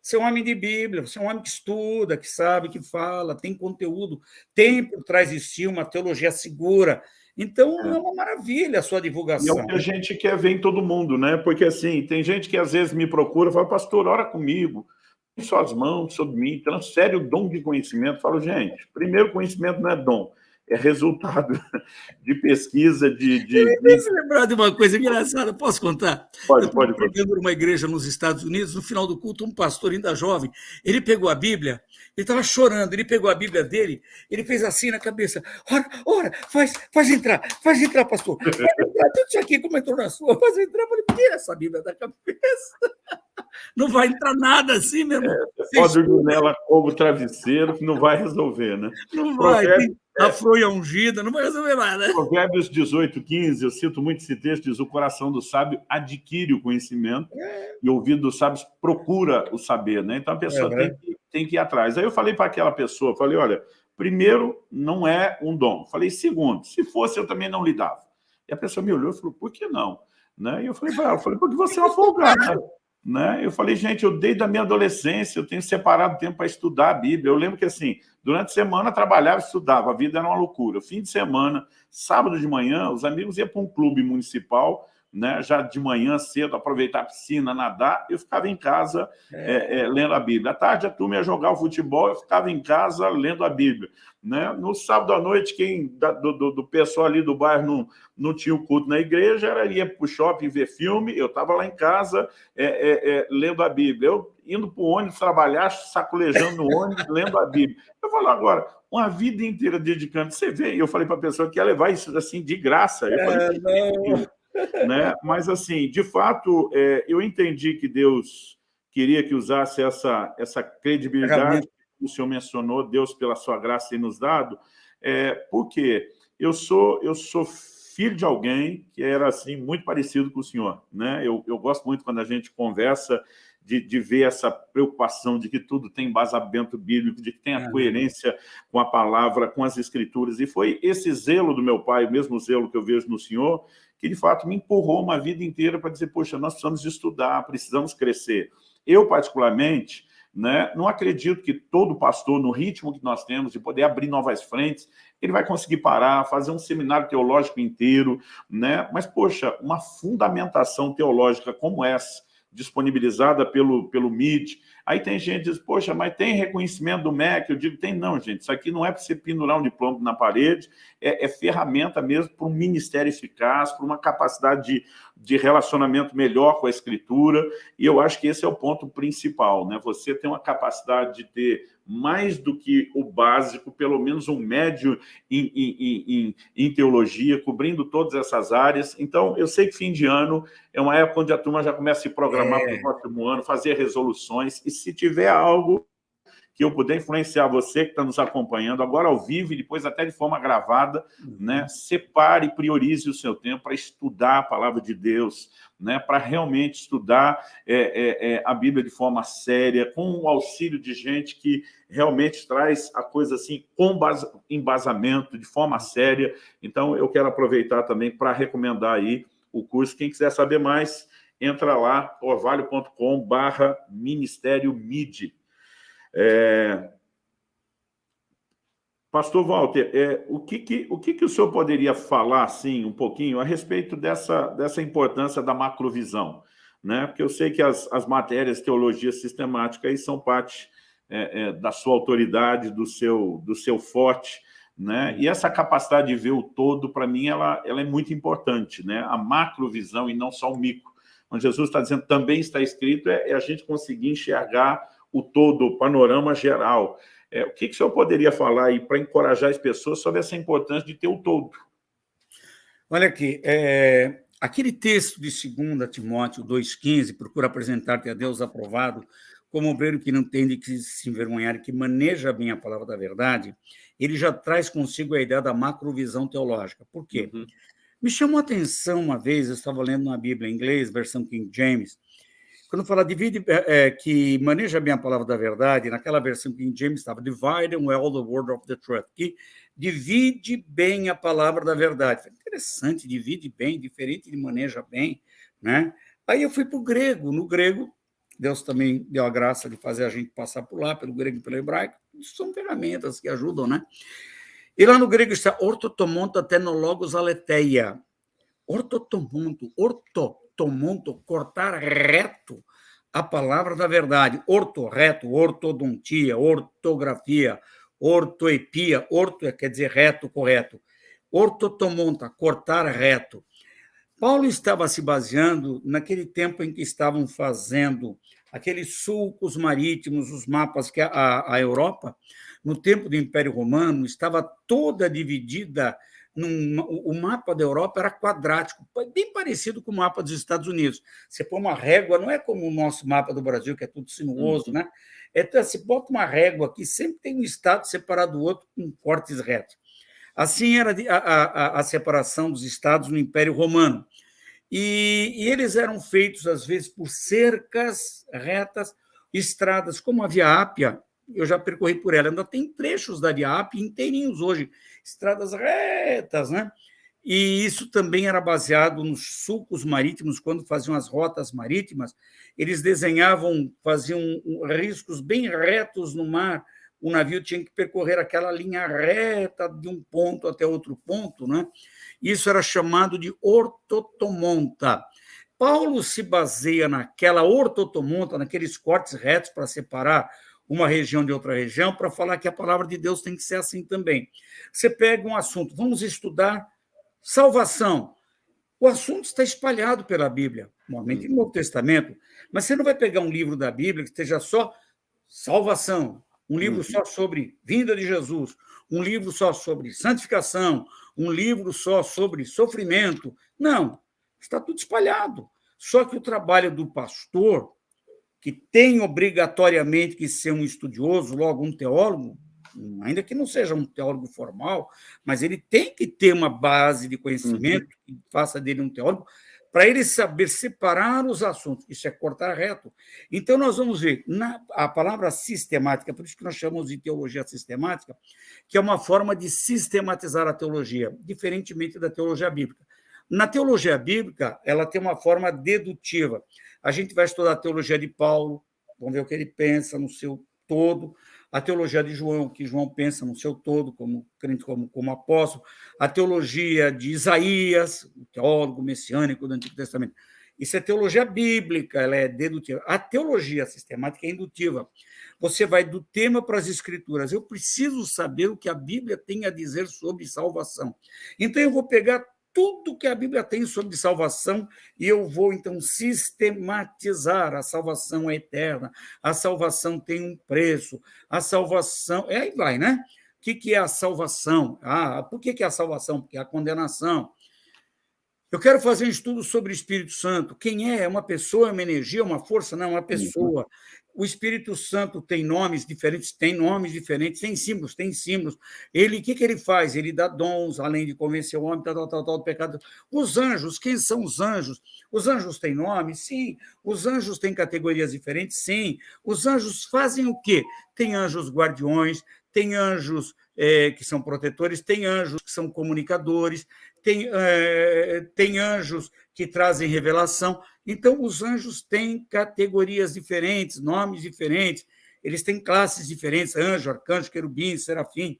B: Você é um homem de Bíblia, você é um homem que estuda, que sabe, que fala, tem conteúdo, tem por trás de si uma teologia segura. Então, é, é uma maravilha a sua divulgação.
A: E é o que a gente quer ver em todo mundo, né? Porque, assim, tem gente que às vezes me procura e fala, pastor, ora comigo, suas mãos sobre mim, transfere o dom de conhecimento. Eu falo, gente, primeiro conhecimento não é dom, é resultado de pesquisa, de... de,
B: eu lembrar de uma coisa engraçada, posso contar?
A: Pode, pode. Eu
B: numa igreja nos Estados Unidos, no final do culto, um pastor ainda jovem, ele pegou a Bíblia, ele estava chorando, ele pegou a Bíblia dele, ele fez assim na cabeça, ora, ora, faz, faz entrar, faz entrar, pastor, faz entrar, tudo isso aqui como entrou na sua, faz entrar, eu falei, tira essa Bíblia da cabeça. Não vai entrar nada assim, meu irmão.
A: É, pode dormir nela como travesseiro, que não vai resolver, né?
B: Não vai. Provérbio, a fronha ungida, não vai resolver nada.
A: Provérbios 18, 15, eu cito muito esse texto, diz, o coração do sábio adquire o conhecimento é. e o ouvido dos sábios procura o saber, né? Então a pessoa é, tem, que, tem que ir atrás. Aí eu falei para aquela pessoa, falei, olha, primeiro, não é um dom. Falei, segundo, se fosse, eu também não lidava. E a pessoa me olhou e falou, por que não? Né? E eu falei para ela, falei, porque você é uma folgada. Né? Eu falei, gente, eu desde a minha adolescência, eu tenho separado tempo para estudar a Bíblia. Eu lembro que, assim, Durante a semana, trabalhava estudava, a vida era uma loucura. Fim de semana, sábado de manhã, os amigos iam para um clube municipal, né, já de manhã cedo, aproveitar a piscina, nadar, eu ficava em casa é. É, é, lendo a Bíblia. À tarde a turma ia jogar o futebol, eu ficava em casa lendo a Bíblia. Né? No sábado à noite, quem da, do, do, pessoal ali do bairro não, não tinha o culto na igreja, era ia para o shopping ver filme, eu estava lá em casa é, é, é, lendo a Bíblia. Eu indo para o ônibus trabalhar, sacolejando no ônibus, lendo a Bíblia. Eu falo agora, uma vida inteira dedicando, você vê, eu falei para a pessoa que ia levar isso assim de graça. Eu falei, não né? Mas, assim, de fato, é, eu entendi que Deus queria que usasse essa, essa credibilidade que o senhor mencionou, Deus, pela sua graça, tem nos dado, é, porque eu sou, eu sou filho de alguém que era assim muito parecido com o senhor. Né? Eu, eu gosto muito quando a gente conversa de, de, ver essa preocupação de que tudo tem embasamento bíblico, de que tem a é. coerência com a palavra, com as escrituras. E foi esse zelo do meu pai, o mesmo zelo que eu vejo no senhor, que de fato me empurrou uma vida inteira para dizer, poxa, nós precisamos estudar, precisamos crescer. Eu, particularmente, né, não acredito que todo pastor, no ritmo que nós temos, de poder abrir novas frentes, ele vai conseguir parar, fazer um seminário teológico inteiro, né? mas, poxa, uma fundamentação teológica como essa, disponibilizada pelo, pelo MIT. Aí tem gente que diz, poxa, mas tem reconhecimento do MEC? Eu digo, tem não, gente. Isso aqui não é para você pendurar um diploma na parede, é, é ferramenta mesmo para um ministério eficaz, para uma capacidade de, de relacionamento melhor com a escritura, e eu acho que esse é o ponto principal, né? Você tem uma capacidade de ter mais do que o básico, pelo menos um médio em, em, em, em, teologia, cobrindo todas essas áreas. Então, eu sei que fim de ano é uma época onde a turma já começa a se programar é. para o próximo ano, fazer resoluções, e se tiver algo que eu puder influenciar você que está nos acompanhando, agora ao vivo e depois até de forma gravada, uhum. né? separe e priorize o seu tempo para estudar a palavra de Deus, né? para realmente estudar é, é, é, a Bíblia de forma séria, com o auxílio de gente que realmente traz a coisa assim com embasamento, de forma séria. Então, eu quero aproveitar também para recomendar aí o curso. Quem quiser saber mais, entra lá, orvalho.com barra Ministério MIDI. É... Pastor Walter, é, o, que, que, o que, que o senhor poderia falar, assim, um pouquinho, a respeito dessa, dessa importância da macrovisão? Né? Porque eu sei que as, as matérias teologia sistemática aí são parte é, é, da sua autoridade, do seu, do seu forte, né? E essa capacidade de ver o todo, para mim, ela, ela é muito importante, né? A macrovisão e não só o micro. Quando Jesus está dizendo também está escrito, é, é a gente conseguir enxergar o todo, o panorama geral. É, o que, que o senhor poderia falar aí para encorajar as pessoas sobre essa importância de ter o todo?
B: Olha aqui, é, aquele texto de 2 Timóteo 2,15, procura apresentar-te a Deus aprovado, como obreiro que não tem de que se envergonhar, que maneja bem a palavra da verdade, ele já traz consigo a ideia da macrovisão teológica. Por quê? Uhum. Me chamou a atenção uma vez, eu estava lendo uma Bíblia em inglês, versão King James, quando fala divide, é, é, que maneja bem a palavra da verdade, naquela versão que em James estava, divide well the word of the truth, que divide bem a palavra da verdade. Interessante, divide bem, diferente de maneja bem, né? Aí eu fui para o grego, no grego, Deus também deu a graça de fazer a gente passar por lá, pelo grego e pelo hebraico, são ferramentas que ajudam, né? E lá no grego está ortotomonto tenologos aletheia. Ortotomonto, orto ortomonto, cortar reto a palavra da verdade. Orto, reto, ortodontia, ortografia, ortoepia, orto quer dizer reto, correto. Ortotomonta, cortar reto. Paulo estava se baseando naquele tempo em que estavam fazendo aqueles sulcos marítimos, os mapas que a, a Europa, no tempo do Império Romano, estava toda dividida num, o mapa da Europa era quadrático, bem parecido com o mapa dos Estados Unidos. Você põe uma régua, não é como o nosso mapa do Brasil, que é tudo sinuoso, uhum. né? Então, você bota uma régua aqui, sempre tem um estado separado do outro com cortes retos. Assim era a, a, a separação dos estados no Império Romano. E, e, eles eram feitos, às vezes, por cercas retas, estradas, como a Via Ápia, eu já percorri por ela, ainda tem trechos da Ápia inteirinhos hoje, estradas retas, né? E isso também era baseado nos sulcos marítimos, quando faziam as rotas marítimas, eles desenhavam, faziam riscos bem retos no mar, o navio tinha que percorrer aquela linha reta de um ponto até outro ponto, né? Isso era chamado de ortotomonta. Paulo se baseia naquela ortotomonta, naqueles cortes retos para separar uma região de outra região, para falar que a palavra de Deus tem que ser assim também. Você pega um assunto, vamos estudar salvação. O assunto está espalhado pela Bíblia, normalmente no Novo Testamento, mas você não vai pegar um livro da Bíblia que esteja só salvação, um livro uhum. só sobre vinda de Jesus, um livro só sobre santificação, um livro só sobre sofrimento. Não, está tudo espalhado. Só que o trabalho do pastor, que tem obrigatoriamente que ser um estudioso, logo um teólogo, ainda que não seja um teólogo formal, mas ele tem que ter uma base de conhecimento uhum. que faça dele um teólogo, para ele saber separar os assuntos. Isso é cortar reto. Então, nós vamos ver na, a palavra sistemática, por isso que nós chamamos de teologia sistemática, que é uma forma de sistematizar a teologia, diferentemente da teologia bíblica. Na teologia bíblica, ela tem uma forma dedutiva. A gente vai estudar a teologia de Paulo, vamos ver o que ele pensa no seu todo, a teologia de João, que João pensa no seu todo, como crente, como, como apóstolo, a teologia de Isaías, o teólogo messiânico do Antigo Testamento. Isso é teologia bíblica, ela é dedutiva. A teologia sistemática é indutiva. Você vai do tema para as escrituras. Eu preciso saber o que a Bíblia tem a dizer sobre salvação. Então, eu vou pegar tudo que a Bíblia tem sobre salvação e eu vou então sistematizar. A salvação é eterna, a salvação tem um preço, a salvação. E aí vai, né? O que, que é a salvação? Ah, por que, que é a salvação? Porque é a condenação. Eu quero fazer um estudo sobre o Espírito Santo. Quem é? É uma pessoa, é uma energia, é uma força? Não, é uma pessoa. O Espírito Santo tem nomes diferentes, tem nomes diferentes, tem símbolos, tem símbolos. Ele, o que, que ele faz? Ele dá dons, além de convencer o homem, tal, tal, tal, tal, do pecado. Os anjos, quem são os anjos? Os anjos têm nome? Sim. Os anjos têm categorias diferentes? Sim. Os anjos fazem o quê? Tem anjos guardiões, tem anjos é, que são protetores, tem anjos que são comunicadores, tem, é, tem anjos que trazem revelação. Então, os anjos têm categorias diferentes, nomes diferentes, eles têm classes diferentes: anjo, arcanjo, querubim, serafim.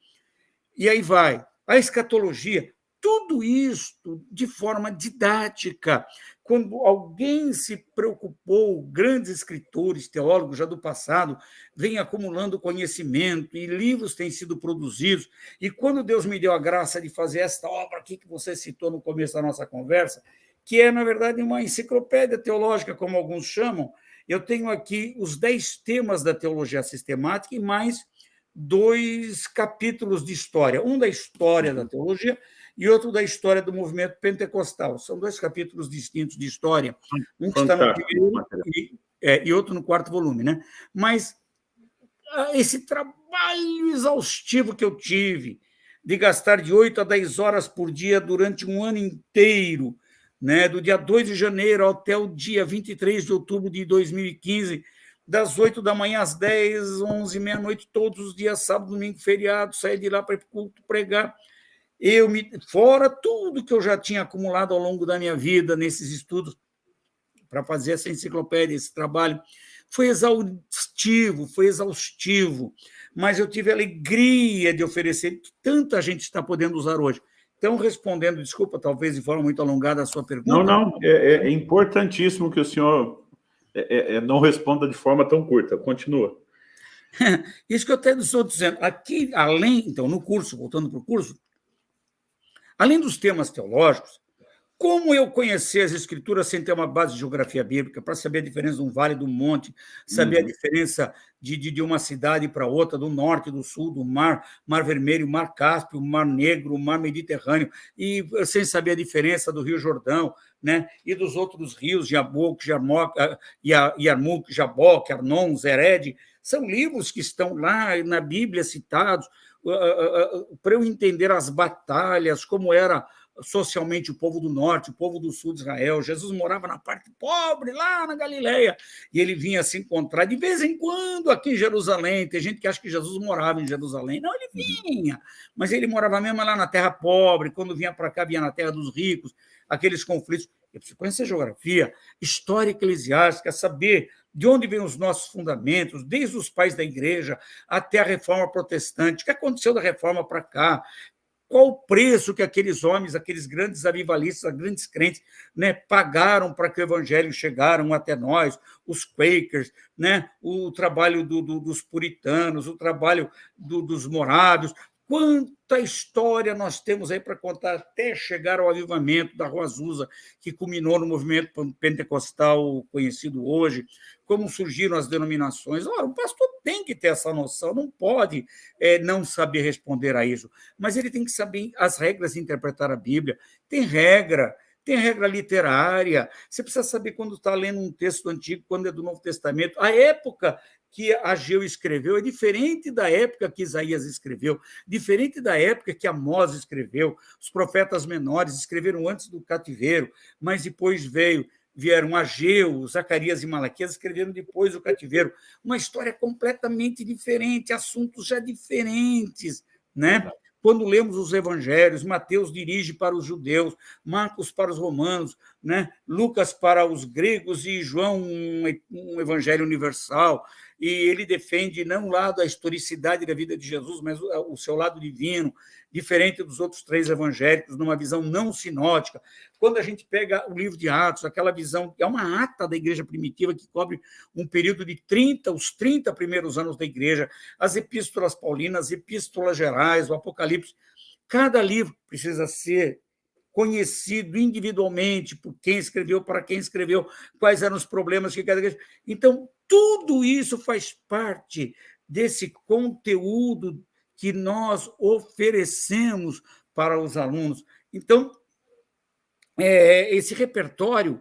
B: E aí vai. A escatologia, tudo isto de forma didática. Quando alguém se preocupou, grandes escritores, teólogos já do passado, vêm acumulando conhecimento e livros têm sido produzidos. E quando Deus me deu a graça de fazer esta obra aqui que você citou no começo da nossa conversa, que é, na verdade, uma enciclopédia teológica, como alguns chamam. Eu tenho aqui os dez temas da teologia sistemática e mais dois capítulos de história, um da história da teologia e outro da história do movimento pentecostal. São dois capítulos distintos de história, um que está no primeiro e, é, e outro no quarto volume. Né? Mas ah, esse trabalho exaustivo que eu tive de gastar de 8 a 10 horas por dia durante um ano inteiro né, do dia 2 de janeiro até o dia 23 de outubro de 2015, das 8 da manhã às 10, 11, meia-noite, todos os dias, sábado, domingo, feriado, sair de lá para culto, pregar. Eu me, fora tudo que eu já tinha acumulado ao longo da minha vida nesses estudos para fazer essa enciclopédia, esse trabalho, foi exaustivo, foi exaustivo, mas eu tive a alegria de oferecer que tanta gente está podendo usar hoje. Então, respondendo, desculpa, talvez de forma muito alongada a sua pergunta.
A: Não, não, é, é importantíssimo que o senhor é, é, é não responda de forma tão curta. Continua.
B: Isso que eu até estou dizendo. Aqui, além, então, no curso, voltando para o curso, além dos temas teológicos, como eu conhecer as escrituras sem ter uma base de geografia bíblica, para saber a diferença de um vale do monte, saber uhum. a diferença de, de, de uma cidade para outra, do norte, do sul, do mar, mar vermelho, mar Cáspio, mar Negro, mar Mediterrâneo, e sem saber a diferença do Rio Jordão, né, e dos outros rios, Jabok, Jarmok, ah, Yarmuk, Jabok, Arnon, Zered, são livros que estão lá na Bíblia citados, para eu entender as batalhas, como era socialmente o povo do norte, o povo do sul de Israel. Jesus morava na parte pobre, lá na Galileia, e ele vinha se encontrar de vez em quando aqui em Jerusalém. Tem gente que acha que Jesus morava em Jerusalém. Não, ele vinha, mas ele morava mesmo lá na terra pobre. Quando vinha para cá, vinha na terra dos ricos, aqueles conflitos. Eu preciso conhecer geografia, história eclesiástica, saber de onde vêm os nossos fundamentos, desde os pais da igreja até a reforma protestante, o que aconteceu da reforma para cá, qual o preço que aqueles homens, aqueles grandes avivalistas, grandes crentes, né, pagaram para que o evangelho chegaram até nós, os Quakers, né, o trabalho do, do, dos puritanos, o trabalho do, dos morados, Quanta história nós temos aí para contar até chegar ao avivamento da Rua Azusa, que culminou no movimento pentecostal conhecido hoje, como surgiram as denominações. Ora, o pastor tem que ter essa noção, não pode é, não saber responder a isso, mas ele tem que saber as regras de interpretar a Bíblia. Tem regra, tem regra literária. Você precisa saber quando está lendo um texto antigo, quando é do Novo Testamento. A época que Ageu escreveu é diferente da época que Isaías escreveu, diferente da época que Amós escreveu. Os profetas menores escreveram antes do cativeiro, mas depois veio vieram Ageu, Zacarias e Malaquias escreveram depois do cativeiro. Uma história completamente diferente, assuntos já diferentes, né? Quando lemos os evangelhos, Mateus dirige para os judeus, Marcos para os romanos, né? Lucas para os gregos e João um evangelho universal. E ele defende não o lado da historicidade da vida de Jesus, mas o seu lado divino, diferente dos outros três evangélicos, numa visão não sinótica. Quando a gente pega o livro de Atos, aquela visão, é uma ata da igreja primitiva que cobre um período de 30, os 30 primeiros anos da igreja, as epístolas paulinas, as epístolas gerais, o Apocalipse. Cada livro precisa ser conhecido individualmente por quem escreveu, para quem escreveu, quais eram os problemas que cada igreja. Então, tudo isso faz parte desse conteúdo que nós oferecemos para os alunos. Então, é, esse repertório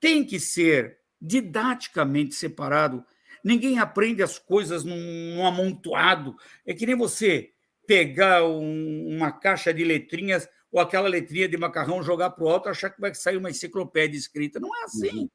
B: tem que ser didaticamente separado. Ninguém aprende as coisas num, num amontoado. É que nem você pegar um, uma caixa de letrinhas ou aquela letrinha de macarrão, jogar para o alto achar que vai sair uma enciclopédia escrita. Não é assim. Uhum.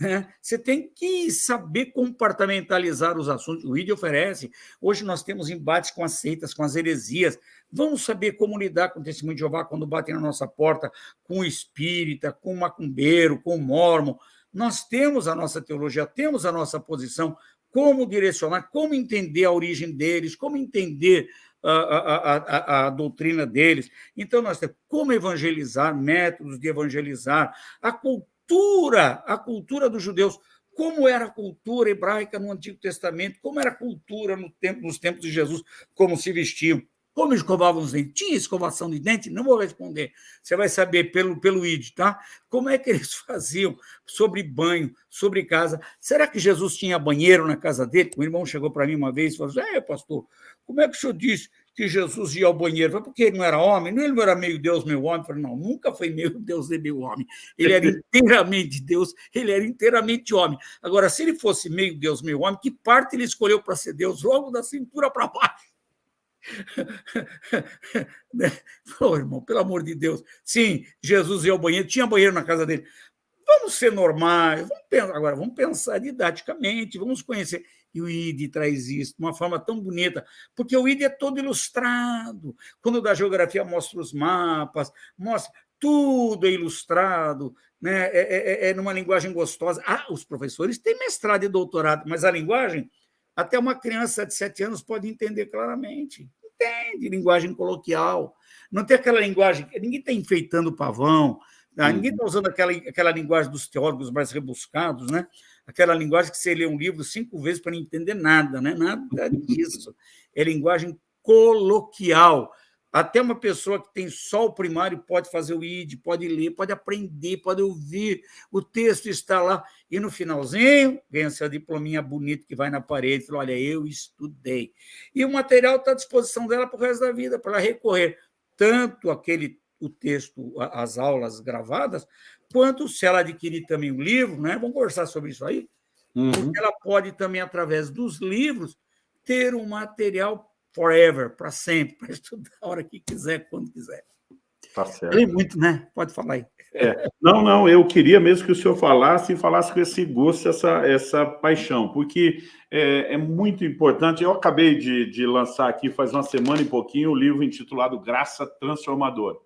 B: Né? Você tem que saber compartamentalizar os assuntos. O ID oferece. Hoje nós temos embates com as seitas, com as heresias. Vamos saber como lidar com o testemunho de Jeová quando batem na nossa porta, com o espírita, com o macumbeiro, com o mormon. Nós temos a nossa teologia, temos a nossa posição, como direcionar, como entender a origem deles, como entender a, a, a, a, doutrina deles. Então, nós temos como evangelizar, métodos de evangelizar, a cultura cultura, a cultura dos judeus, como era a cultura hebraica no Antigo Testamento, como era a cultura no tempo, nos tempos de Jesus, como se vestiam, como escovavam os dentes. Tinha escovação de dente? Não vou responder. Você vai saber pelo, pelo ID, tá? Como é que eles faziam sobre banho, sobre casa? Será que Jesus tinha banheiro na casa dele? O irmão chegou para mim uma vez e falou assim, é, pastor, como é que o senhor disse que Jesus ia ao banheiro. Foi porque ele não era homem? Não, ele não era meio Deus, meio homem. Eu falei, não, nunca foi meio Deus nem meio homem. Ele era inteiramente Deus, ele era inteiramente homem. Agora, se ele fosse meio Deus, meio homem, que parte ele escolheu para ser Deus? Logo da cintura para baixo. Falou, irmão, pelo amor de Deus. Sim, Jesus ia ao banheiro, tinha banheiro na casa dele. Vamos ser normais, vamos pensar, agora vamos pensar didaticamente, vamos conhecer. E o ID traz isso de uma forma tão bonita, porque o ID é todo ilustrado. Quando da geografia mostra os mapas, mostra tudo é ilustrado, né? é, é, é, é numa linguagem gostosa. Ah, os professores têm mestrado e doutorado, mas a linguagem, até uma criança de sete anos pode entender claramente. Entende linguagem coloquial. Não tem aquela linguagem, ninguém está enfeitando o pavão, tá? ninguém está usando aquela, aquela linguagem dos teólogos mais rebuscados, né? Aquela linguagem que você lê um livro cinco vezes para não entender nada, né? nada disso. É linguagem coloquial. Até uma pessoa que tem só o primário pode fazer o ID, pode ler, pode aprender, pode ouvir, o texto está lá. E no finalzinho, vem essa diplominha bonita que vai na parede fala, olha, eu estudei. E o material está à disposição dela para o resto da vida, para ela recorrer tanto aquele o texto, as aulas gravadas, quanto se ela adquirir também um livro, né? vamos conversar sobre isso aí, uhum. porque ela pode também, através dos livros, ter um material forever, para sempre, para estudar a hora que quiser, quando quiser.
A: Tá certo. Falei
B: muito, né? Pode falar aí.
A: É. Não, não, eu queria mesmo que o senhor falasse e falasse com esse gosto, essa, essa paixão, porque é, é muito importante. Eu acabei de, de lançar aqui, faz uma semana e pouquinho, o um livro intitulado Graça Transformadora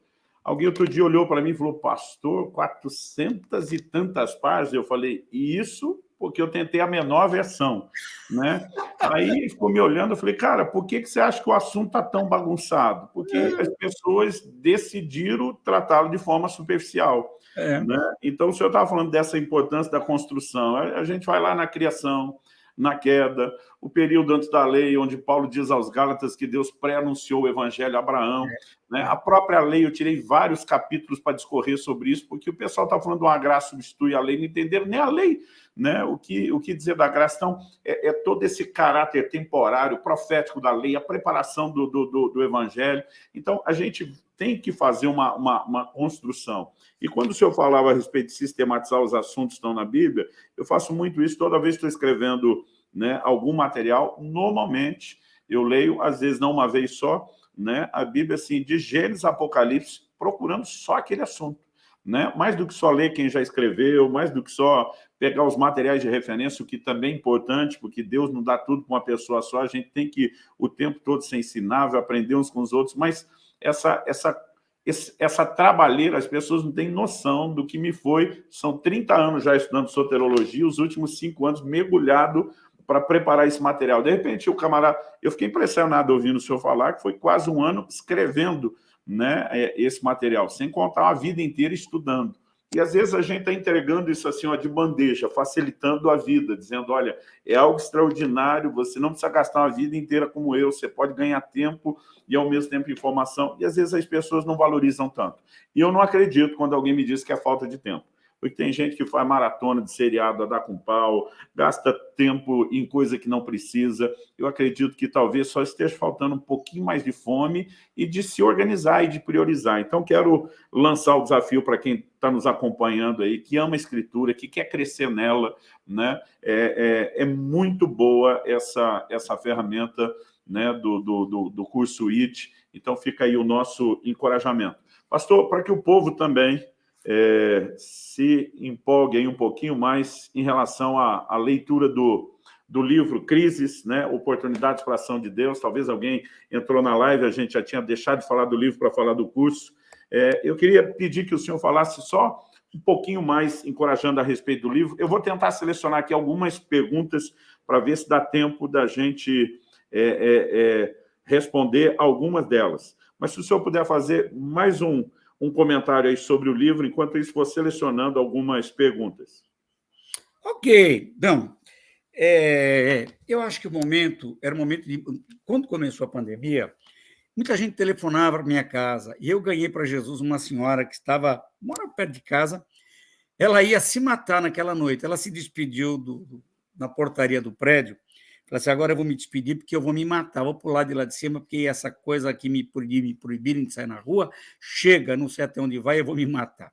A: Alguém outro dia olhou para mim e falou, pastor, 400 e tantas páginas. Eu falei, isso porque eu tentei a menor versão. Né? Aí ficou me olhando, eu falei, cara, por que, que você acha que o assunto está tão bagunçado? Porque é. as pessoas decidiram tratá-lo de forma superficial. É. Né? Então, o senhor estava falando dessa importância da construção. A gente vai lá na criação, na queda, o período antes da lei, onde Paulo diz aos Gálatas que Deus pré-anunciou o evangelho a Abraão. É. Né? A própria lei, eu tirei vários capítulos para discorrer sobre isso, porque o pessoal está falando de uma graça substitui a lei, não entenderam nem a lei, né? o, que, o que dizer da graça. Então, é, é todo esse caráter temporário, profético da lei, a preparação do, do, do, do evangelho. Então, a gente tem que fazer uma, uma, uma, construção. E quando o senhor falava a respeito de sistematizar os assuntos que estão na Bíblia, eu faço muito isso toda vez que estou escrevendo né, algum material, normalmente eu leio, às vezes não uma vez só, né, a Bíblia assim, de Gênesis Apocalipse, procurando só aquele assunto. Né? Mais do que só ler quem já escreveu, mais do que só pegar os materiais de referência, o que também é importante, porque Deus não dá tudo para uma pessoa só, a gente tem que o tempo todo ser ensinável, aprender uns com os outros, mas essa, essa, essa trabalheira, as pessoas não têm noção do que me foi, são 30 anos já estudando soterologia, os últimos cinco anos mergulhado para preparar esse material. De repente, o camarada... Eu fiquei impressionado ouvindo o senhor falar que foi quase um ano escrevendo né, é, esse material, sem contar uma vida inteira estudando. E às vezes a gente está entregando isso assim, ó, de bandeja, facilitando a vida, dizendo, olha, é algo extraordinário, você não precisa gastar uma vida inteira como eu, você pode ganhar tempo e ao mesmo tempo informação, e às vezes as pessoas não valorizam tanto. E eu não acredito quando alguém me diz que é falta de tempo porque tem gente que faz maratona de seriado a dar com pau, gasta tempo em coisa que não precisa. Eu acredito que talvez só esteja faltando um pouquinho mais de fome e de se organizar e de priorizar. Então, quero lançar o desafio para quem está nos acompanhando aí, que ama a escritura, que quer crescer nela, né? É, é, é muito boa essa, essa ferramenta né, do, do, do, do curso IT, então fica aí o nosso encorajamento. Pastor, para que o povo também é, se empolgue um pouquinho mais em relação à, à leitura do, do livro Crises, né, Oportunidades para a Ação de Deus. Talvez alguém entrou na live, a gente já tinha deixado de falar do livro para falar do curso. É, eu queria pedir que o senhor falasse só um pouquinho mais, encorajando a respeito do livro. Eu vou tentar selecionar aqui algumas perguntas para ver se dá tempo da gente é, é, é responder algumas delas. Mas se o senhor puder fazer mais um, um comentário aí sobre o livro, enquanto isso vou selecionando algumas perguntas.
B: Ok, então, é, eu acho que o momento, era o momento de... Quando começou a pandemia, muita gente telefonava para minha casa, e eu ganhei para Jesus uma senhora que estava, mora perto de casa, ela ia se matar naquela noite, ela se despediu do, na portaria do prédio, Falei assim, agora eu vou me despedir porque eu vou me matar, vou pular de lá de cima, porque essa coisa aqui me, me proibirem de sair na rua, chega, não sei até onde vai, eu vou me matar.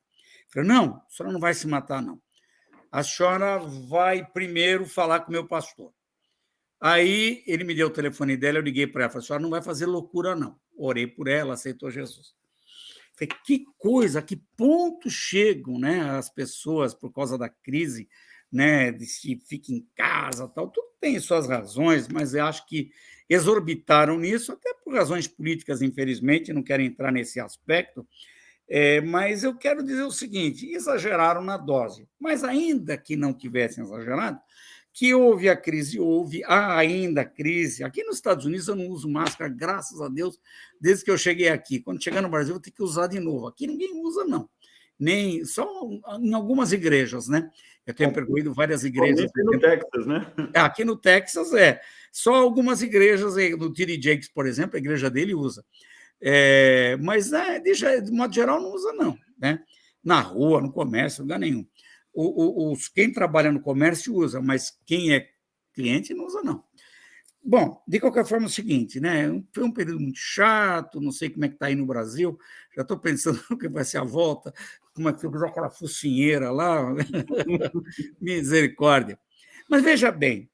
B: Falei, não, a senhora não vai se matar, não. A senhora vai primeiro falar com o meu pastor. Aí ele me deu o telefone dela, eu liguei para ela, falei, a senhora não vai fazer loucura, não. Orei por ela, aceitou Jesus. Falei, que coisa, que ponto chegam né, as pessoas por causa da crise, né, de se fica em casa, tal, tudo tem suas razões, mas eu acho que exorbitaram nisso, até por razões políticas, infelizmente, não quero entrar nesse aspecto, é, mas eu quero dizer o seguinte, exageraram na dose, mas ainda que não tivessem exagerado, que houve a crise, houve, ainda crise. Aqui nos Estados Unidos eu não uso máscara, graças a Deus, desde que eu cheguei aqui. Quando chegar no Brasil, eu vou ter que usar de novo. Aqui ninguém usa, não nem só em algumas igrejas, né? Eu tenho percorrido várias igrejas.
A: Aqui no Texas, né?
B: É, aqui no Texas, é. Só algumas igrejas, no T.D. Jakes, por exemplo, a igreja dele usa. É, mas, né, de, de modo geral, não usa, não. Né? Na rua, no comércio, lugar nenhum. O, o, os, quem trabalha no comércio usa, mas quem é cliente não usa, não. Bom, de qualquer forma, é o seguinte, né? Foi um período muito chato, não sei como é que está aí no Brasil, já estou pensando no que vai ser a volta, como é aquela focinheira lá, misericórdia. Mas veja bem,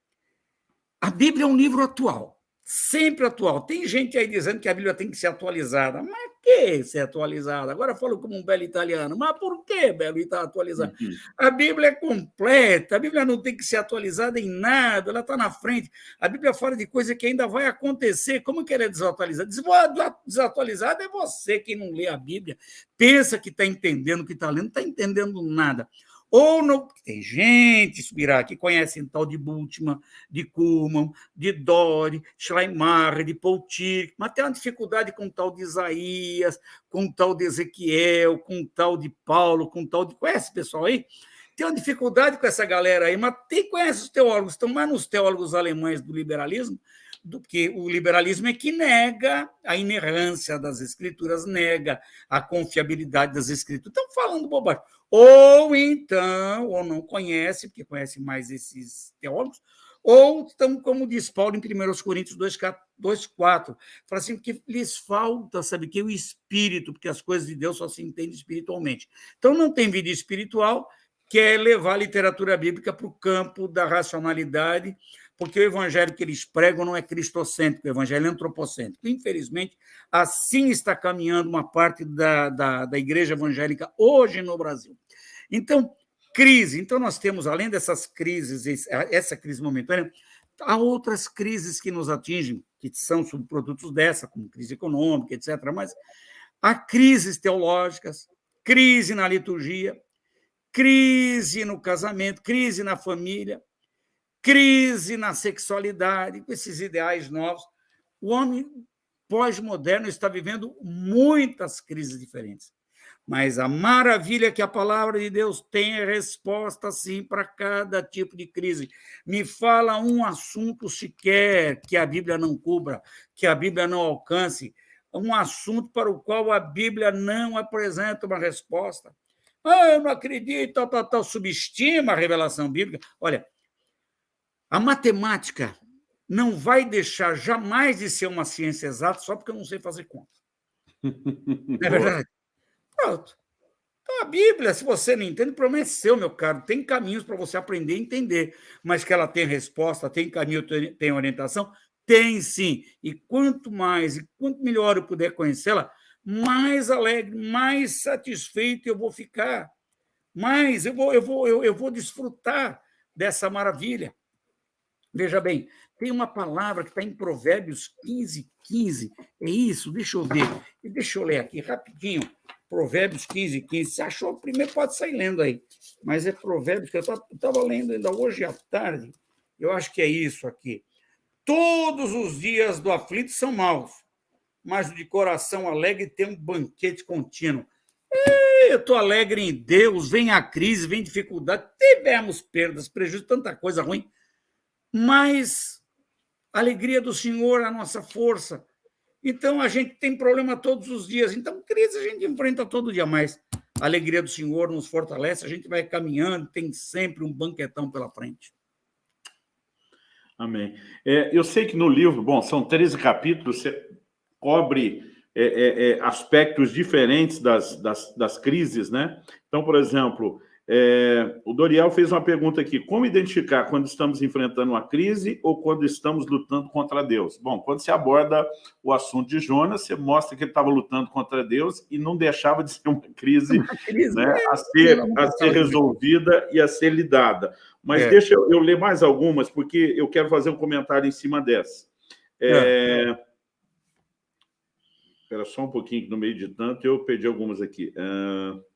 B: a Bíblia é um livro atual. Sempre atual. Tem gente aí dizendo que a Bíblia tem que ser atualizada. Mas que ser atualizada? Agora falo como um belo italiano. Mas por que belo está atualizado? Uhum. A Bíblia é completa, a Bíblia não tem que ser atualizada em nada, ela está na frente. A Bíblia fala de coisa que ainda vai acontecer. Como que ela é desatualizada? Desatualizada é você que não lê a Bíblia, pensa que está entendendo o que está lendo, não está entendendo nada. Ou tem gente, Subirá, que conhece tal de Bultmann, de Kuhlmann, de Dori, Schleimacher, de Poutir, mas tem uma dificuldade com tal de Isaías, com tal de Ezequiel, com tal de Paulo, com tal de... Conhece pessoal aí? Tem uma dificuldade com essa galera aí, mas tem, conhece os teólogos, estão mais nos teólogos alemães do liberalismo, do que o liberalismo é que nega a inerrância das escrituras, nega a confiabilidade das escrituras. Estão falando bobagem. Ou então, ou não conhece, porque conhece mais esses teólogos, ou estão, como diz Paulo em 1 Coríntios 2,4, fala assim, que lhes falta, sabe, que o espírito, porque as coisas de Deus só se entendem espiritualmente. Então, não tem vida espiritual, quer levar a literatura bíblica para o campo da racionalidade, porque o evangelho que eles pregam não é cristocêntrico, o evangelho é antropocêntrico. Infelizmente, assim está caminhando uma parte da, da, da igreja evangélica hoje no Brasil. Então, crise. Então, nós temos, além dessas crises, essa crise momentânea, há outras crises que nos atingem, que são subprodutos dessa, como crise econômica, etc. Mas há crises teológicas, crise na liturgia, crise no casamento, crise na família, crise na sexualidade, com esses ideais novos. O homem pós-moderno está vivendo muitas crises diferentes. Mas a maravilha é que a palavra de Deus tem é resposta, sim, para cada tipo de crise. Me fala um assunto sequer que a Bíblia não cubra, que a Bíblia não alcance, um assunto para o qual a Bíblia não apresenta uma resposta. Ah, eu não acredito, tal, tal, tal, subestima a revelação bíblica. Olha, a matemática não vai deixar jamais de ser uma ciência exata só porque eu não sei fazer conta. Não é verdade? Pronto. Então, a Bíblia, se você não entende, problema é seu, meu caro. Tem caminhos para você aprender e entender, mas que ela tem resposta, tem caminho, tem orientação? Tem sim. E quanto mais e quanto melhor eu puder conhecê-la, mais alegre, mais satisfeito eu vou ficar. Mais eu vou, eu vou, eu, eu vou desfrutar dessa maravilha. Veja bem, tem uma palavra que está em Provérbios 15, 15. É isso, deixa eu ver. Deixa eu ler aqui rapidinho. Provérbios 15, 15. Se achou, primeiro pode sair lendo aí. Mas é Provérbios que eu estava lendo ainda hoje à tarde. Eu acho que é isso aqui. Todos os dias do aflito são maus, mas de coração alegre tem um banquete contínuo. Eu estou alegre em Deus, vem a crise, vem dificuldade, tivemos perdas, prejuízo, tanta coisa ruim mas a alegria do Senhor a nossa força. Então, a gente tem problema todos os dias. Então, crise a gente enfrenta todo dia, mas a alegria do Senhor nos fortalece, a gente vai caminhando, tem sempre um banquetão pela frente.
A: Amém. É, eu sei que no livro, bom, são 13 capítulos, você cobre é, é, é, aspectos diferentes das, das, das crises, né? Então, por exemplo, é, o Doriel fez uma pergunta aqui, como identificar quando estamos enfrentando uma crise ou quando estamos lutando contra Deus? Bom, quando você aborda o assunto de Jonas, você mostra que ele estava lutando contra Deus e não deixava de ser uma crise, uma crise né, a, ser, a ser resolvida e a ser lidada. Mas é. deixa eu, eu, ler mais algumas, porque eu quero fazer um comentário em cima dessa. É, é. Espera só um pouquinho, que no meio de tanto eu perdi algumas aqui. Uh...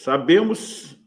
A: Sabemos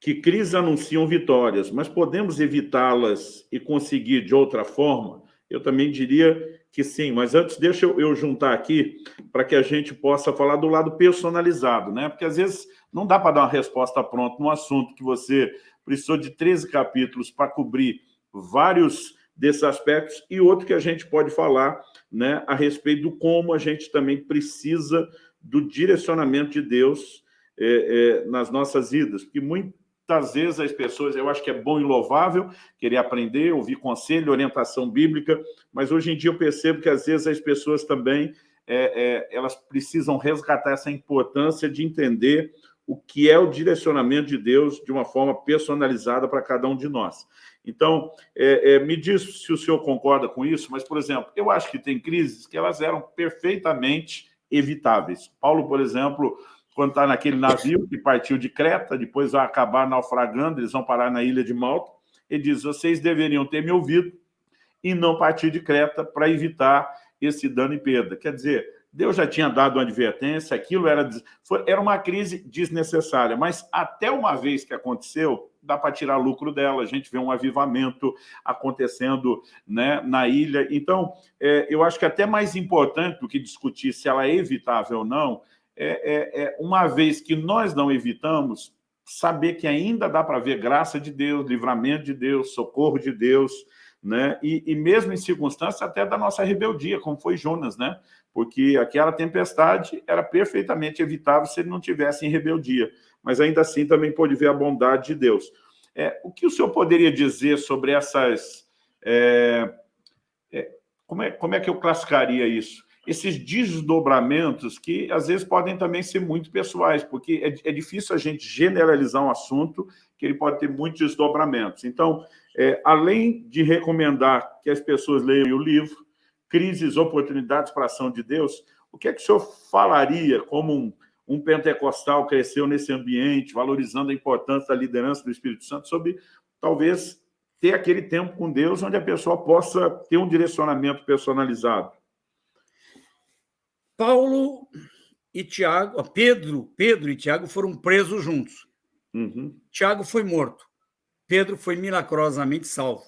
A: que crises anunciam vitórias, mas podemos evitá-las e conseguir de outra forma? Eu também diria que sim, mas antes deixa eu, juntar aqui para que a gente possa falar do lado personalizado, né? Porque às vezes não dá para dar uma resposta pronta num assunto que você precisou de 13 capítulos para cobrir vários desses aspectos e outro que a gente pode falar né, a respeito do como a gente também precisa do direcionamento de Deus é, é, nas nossas vidas, porque muitas vezes as pessoas, eu acho que é bom e louvável querer aprender, ouvir conselho, orientação bíblica, mas hoje em dia eu percebo que às vezes as pessoas também, é, é elas precisam resgatar essa importância de entender o que é o direcionamento de Deus de uma forma personalizada para cada um de nós. Então, é, é, me diz se o senhor concorda com isso, mas, por exemplo, eu acho que tem crises que elas eram perfeitamente evitáveis. Paulo, por exemplo, quando está naquele navio que partiu de Creta, depois vai acabar naufragando, eles vão parar na ilha de Malta, ele diz, vocês deveriam ter me ouvido e não partir de Creta para evitar esse dano e perda. Quer dizer, Deus já tinha dado uma advertência, aquilo era, foi, era uma crise desnecessária, mas até uma vez que aconteceu, dá para tirar lucro dela, a gente vê um avivamento acontecendo né, na ilha. Então, é, eu acho que até mais importante do que discutir se ela é evitável ou não, é, é, é uma vez que nós não evitamos, saber que ainda dá para ver graça de Deus, livramento de Deus, socorro de Deus, né? E, e, mesmo em circunstâncias até da nossa rebeldia, como foi Jonas, né? porque aquela tempestade era perfeitamente evitável se ele não tivesse em rebeldia, mas ainda assim também pôde ver a bondade de Deus. É, o que o senhor poderia dizer sobre essas... É, é, como, é, como é que eu classificaria isso? Esses desdobramentos que, às vezes, podem também ser muito pessoais, porque é, é difícil a gente generalizar um assunto que ele pode ter muitos desdobramentos. Então, é, além de recomendar que as pessoas leiam o livro, crises, oportunidades para a ação de Deus, o que é que o senhor falaria como um, um pentecostal cresceu nesse ambiente, valorizando a importância da liderança do Espírito Santo, sobre talvez ter aquele tempo com Deus onde a pessoa possa ter um direcionamento personalizado?
B: Paulo e Tiago, Pedro, Pedro e Tiago foram presos juntos.
A: Uhum.
B: Tiago foi morto. Pedro foi milagrosamente salvo.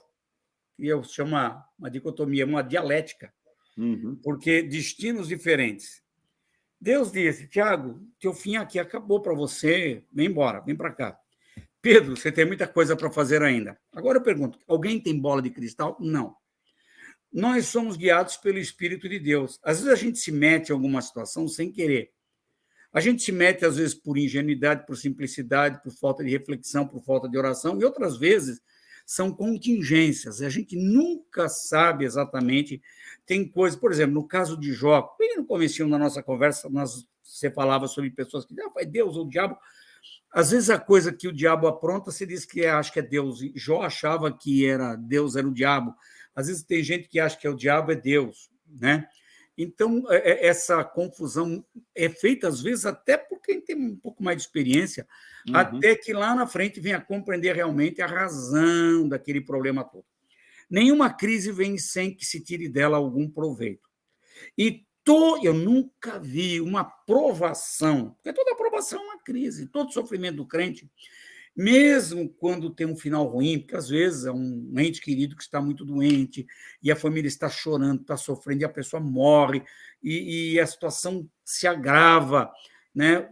B: E eu chamo uma, uma dicotomia, uma dialética
A: uhum.
B: porque destinos diferentes. Deus disse, Tiago, teu fim aqui acabou para você, vem embora, vem para cá. Pedro, você tem muita coisa para fazer ainda. Agora eu pergunto, alguém tem bola de cristal? Não. Nós somos guiados pelo Espírito de Deus. Às vezes a gente se mete em alguma situação sem querer. A gente se mete, às vezes, por ingenuidade, por simplicidade, por falta de reflexão, por falta de oração, e outras vezes são contingências. A gente nunca sabe exatamente. Tem coisas, por exemplo, no caso de Jó, bem no começo da nossa conversa, nós, você falava sobre pessoas que, ah, foi Deus ou o diabo. Às vezes a coisa que o diabo apronta, você diz que é, acha que é Deus. Jó achava que era Deus era o diabo. Às vezes tem gente que acha que é o diabo é Deus, né? Então, é, é, essa confusão é feita, às vezes, até por quem tem um pouco mais de experiência, uhum. até que lá na frente venha compreender realmente a razão daquele problema todo. Nenhuma crise vem sem que se tire dela algum proveito. E to, eu nunca vi uma provação, porque toda aprovação é uma crise, todo sofrimento do crente mesmo quando tem um final ruim, porque às vezes é um ente querido que está muito doente e a família está chorando, está sofrendo e a pessoa morre e, e a situação se agrava, né?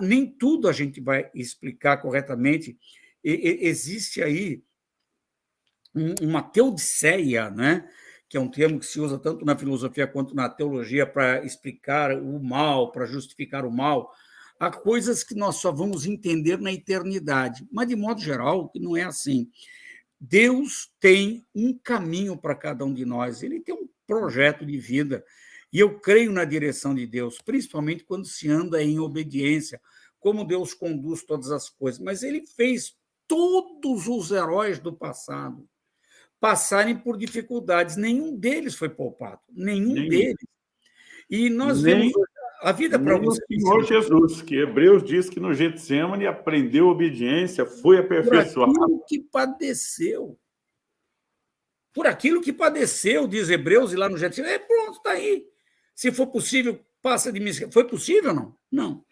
B: Nem tudo a gente vai explicar corretamente. E, e, existe aí uma teodiceia, né? que é um termo que se usa tanto na filosofia quanto na teologia para explicar o mal, para justificar o mal, há coisas que nós só vamos entender na eternidade, mas, de modo geral, que não é assim. Deus tem um caminho para cada um de nós, ele tem um projeto de vida, e eu creio na direção de Deus, principalmente quando se anda em obediência, como Deus conduz todas as coisas. Mas ele fez todos os heróis do passado passarem por dificuldades, nenhum deles foi poupado, nenhum, nenhum. deles. E nós Nem... vemos a vida para você.
A: O Senhor Jesus, que Hebreus diz que no Getsemane aprendeu obediência, foi aperfeiçoado.
B: Por aquilo que padeceu. Por aquilo que padeceu, diz Hebreus, e lá no Getsemane, é pronto, está aí. Se for possível, passa de mim. Foi possível ou não? Não.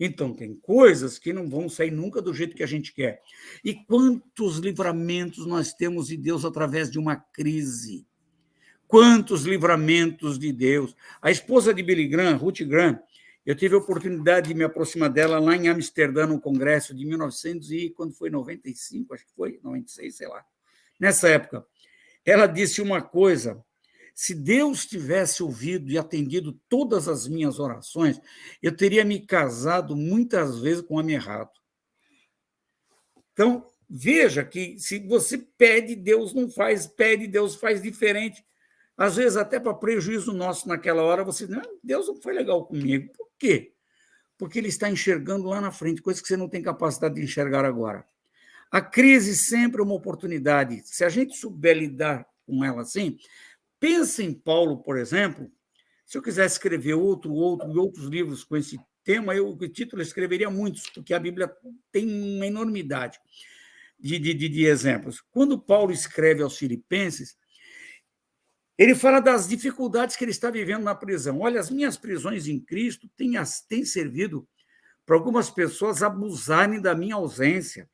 B: Então, tem coisas que não vão sair nunca do jeito que a gente quer. E quantos livramentos nós temos de Deus através de uma crise? Quantos livramentos de Deus. A esposa de Billy Graham, Ruth Graham, eu tive a oportunidade de me aproximar dela lá em Amsterdã, no congresso de 1900 e quando foi 95, acho que foi 96, sei lá. Nessa época, ela disse uma coisa: se Deus tivesse ouvido e atendido todas as minhas orações, eu teria me casado muitas vezes com homem errado. Então, veja que se você pede, Deus não faz, pede, Deus faz diferente. Às vezes, até para prejuízo nosso naquela hora, você diz, Deus não foi legal comigo. Por quê? porque ele está enxergando lá na frente, coisa que você não tem capacidade de enxergar agora. A crise sempre é uma oportunidade. Se a gente souber lidar com ela assim, pensa em Paulo, por exemplo. Se eu quisesse escrever outro, outro e outros livros com esse tema, eu, o título eu escreveria muitos, porque a Bíblia tem uma enormidade de, de, de, exemplos. Quando Paulo escreve aos Filipenses, ele fala das dificuldades que ele está vivendo na prisão. Olha, as minhas prisões em Cristo têm, têm servido para algumas pessoas abusarem da minha ausência.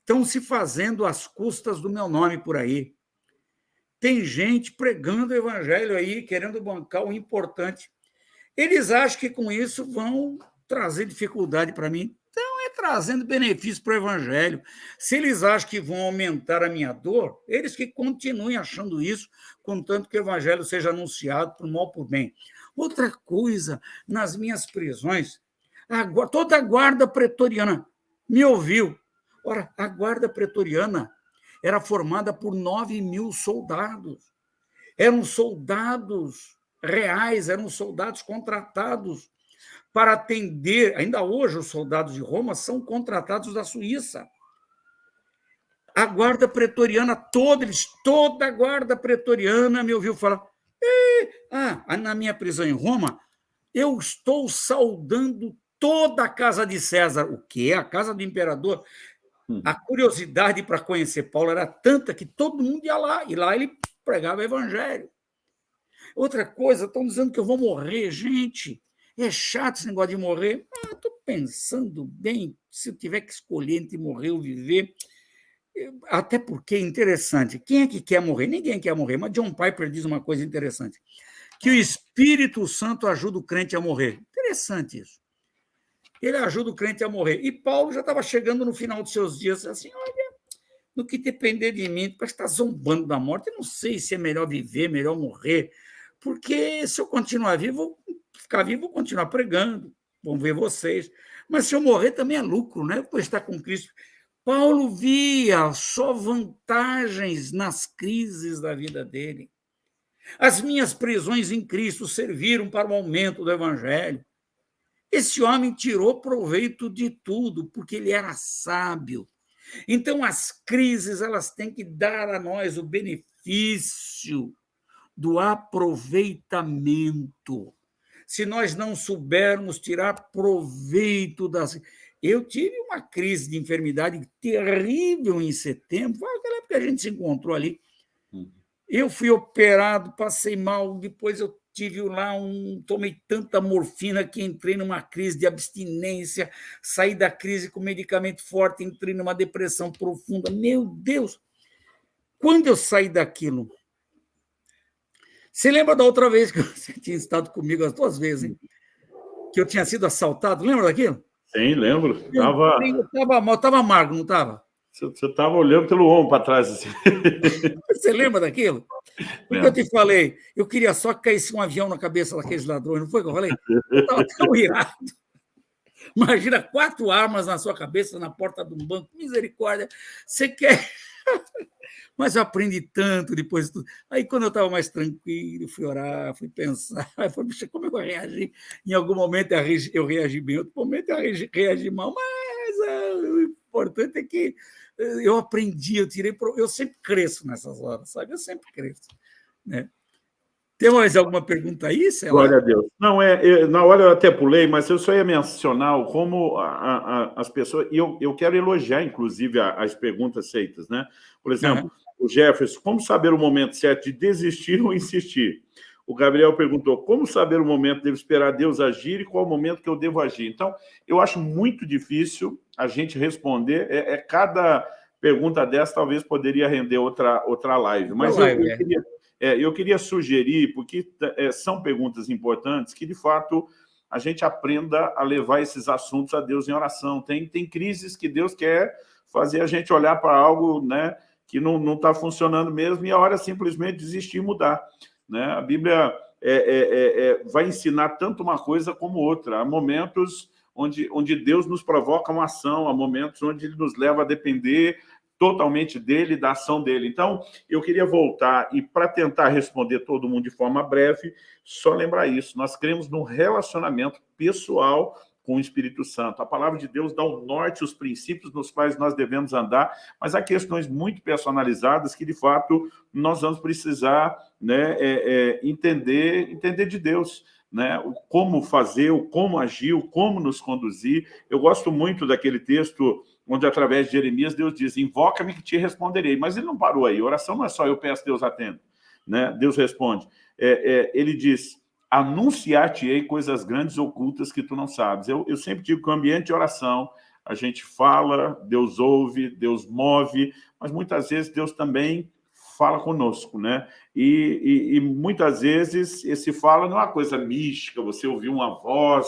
B: Estão se fazendo às custas do meu nome por aí. Tem gente pregando o evangelho aí, querendo bancar o importante. Eles acham que com isso vão trazer dificuldade para mim trazendo benefício para o Evangelho. Se eles acham que vão aumentar a minha dor, eles que continuem achando isso, contanto que o Evangelho seja anunciado por mal por bem. Outra coisa, nas minhas prisões, a, toda a guarda pretoriana me ouviu. Ora, a guarda pretoriana era formada por 9 mil soldados. Eram soldados reais, eram soldados contratados para atender. Ainda hoje, os soldados de Roma são contratados da Suíça. A guarda pretoriana toda, eles, toda a guarda pretoriana me ouviu falar. Ah, na minha prisão em Roma, eu estou saudando toda a casa de César. O que é a casa do imperador? Hum. A curiosidade para conhecer Paulo era tanta que todo mundo ia lá, e lá ele pregava o evangelho. Outra coisa, estão dizendo que eu vou morrer, gente. É chato esse negócio de morrer. Estou ah, pensando bem, se eu tiver que escolher entre morrer ou viver. Até porque é interessante. Quem é que quer morrer? Ninguém quer morrer, mas John Piper diz uma coisa interessante: que o Espírito Santo ajuda o crente a morrer. Interessante isso. Ele ajuda o crente a morrer. E Paulo já estava chegando no final dos seus dias, assim: olha, no que depender de mim, parece que está zombando da morte. Eu não sei se é melhor viver, melhor morrer, porque se eu continuar vivo, ficar vivo, vou continuar pregando, vão ver vocês. Mas se eu morrer também é lucro, né? Por estar com Cristo. Paulo via só vantagens nas crises da vida dele. As minhas prisões em Cristo serviram para o aumento do evangelho. Esse homem tirou proveito de tudo, porque ele era sábio. Então, as crises elas têm que dar a nós o benefício do aproveitamento se nós não soubermos tirar proveito das. Eu tive uma crise de enfermidade terrível em setembro, foi aquela época que a gente se encontrou ali. Uhum. Eu fui operado, passei mal, depois eu tive lá um. Tomei tanta morfina que entrei numa crise de abstinência, saí da crise com medicamento forte, entrei numa depressão profunda. Meu Deus! Quando eu saí daquilo, você lembra da outra vez que você tinha estado comigo as duas vezes, hein? Que eu tinha sido assaltado, lembra daquilo?
A: Sim, lembro. Eu tava...
B: estava mal, estava amargo, não estava?
A: Você estava olhando pelo ombro para trás. Assim.
B: Você lembra daquilo? Porque eu te falei, eu queria só que caísse um avião na cabeça daqueles ladrões, não foi que eu falei? Eu estava tão irado. Imagina quatro armas na sua cabeça, na porta de um banco, misericórdia. Você quer. Mas eu aprendi tanto depois de tudo. Aí, quando eu estava mais tranquilo, fui orar, fui pensar, falei, como eu vou reagir? Em algum momento eu reagi bem, em outro momento eu reagi mal, mas uh, o importante é que eh, eu aprendi, eu tirei. Eu sempre cresço nessas horas, sabe? Eu sempre cresço. Né? Tem mais alguma pergunta aí, Céu?
A: Glória a Deus. Não, é, na hora eu até pulei, mas eu só ia mencionar como a, a, as pessoas. E eu, eu quero elogiar, inclusive, as perguntas feitas, né? Por exemplo, uhum o Jefferson, como saber o momento certo de desistir ou insistir? O Gabriel perguntou, como saber o momento, devo esperar Deus agir e qual o momento que eu devo agir? Então, eu acho muito difícil a gente responder, é, é cada pergunta dessa talvez poderia render outra, outra live, mas eu, eu, queria, é, eu queria sugerir, porque é, são perguntas importantes, que de fato a gente aprenda a levar esses assuntos a Deus em oração. Tem, tem crises que Deus quer fazer a gente olhar para algo, né, que não está funcionando mesmo e a hora simplesmente desistir e mudar. Né? A Bíblia é, é, é, é, vai ensinar tanto uma coisa como outra. Há momentos onde, onde Deus nos provoca uma ação, há momentos onde Ele nos leva a depender totalmente dele, da ação dele. Então, eu queria voltar e, para tentar responder todo mundo de forma breve, só lembrar isso. Nós cremos num relacionamento pessoal com o Espírito Santo. A palavra de Deus dá o norte, os princípios nos quais nós devemos andar, mas há questões muito personalizadas que, de fato, nós vamos precisar né, é, é, entender, entender de Deus. Né, o como fazer, o como agir, o como nos conduzir. Eu gosto muito daquele texto onde, através de Jeremias, Deus diz, invoca-me que te responderei. Mas ele não parou aí. Oração não é só eu peço, Deus atende. Né? Deus responde. É, é, ele diz, anunciar-te-ei coisas grandes ocultas que tu não sabes. Eu, eu sempre digo que o ambiente de oração, a gente fala, Deus ouve, Deus move, mas muitas vezes Deus também fala conosco, né? E, e, e muitas vezes esse fala não é uma coisa mística, você ouviu uma voz,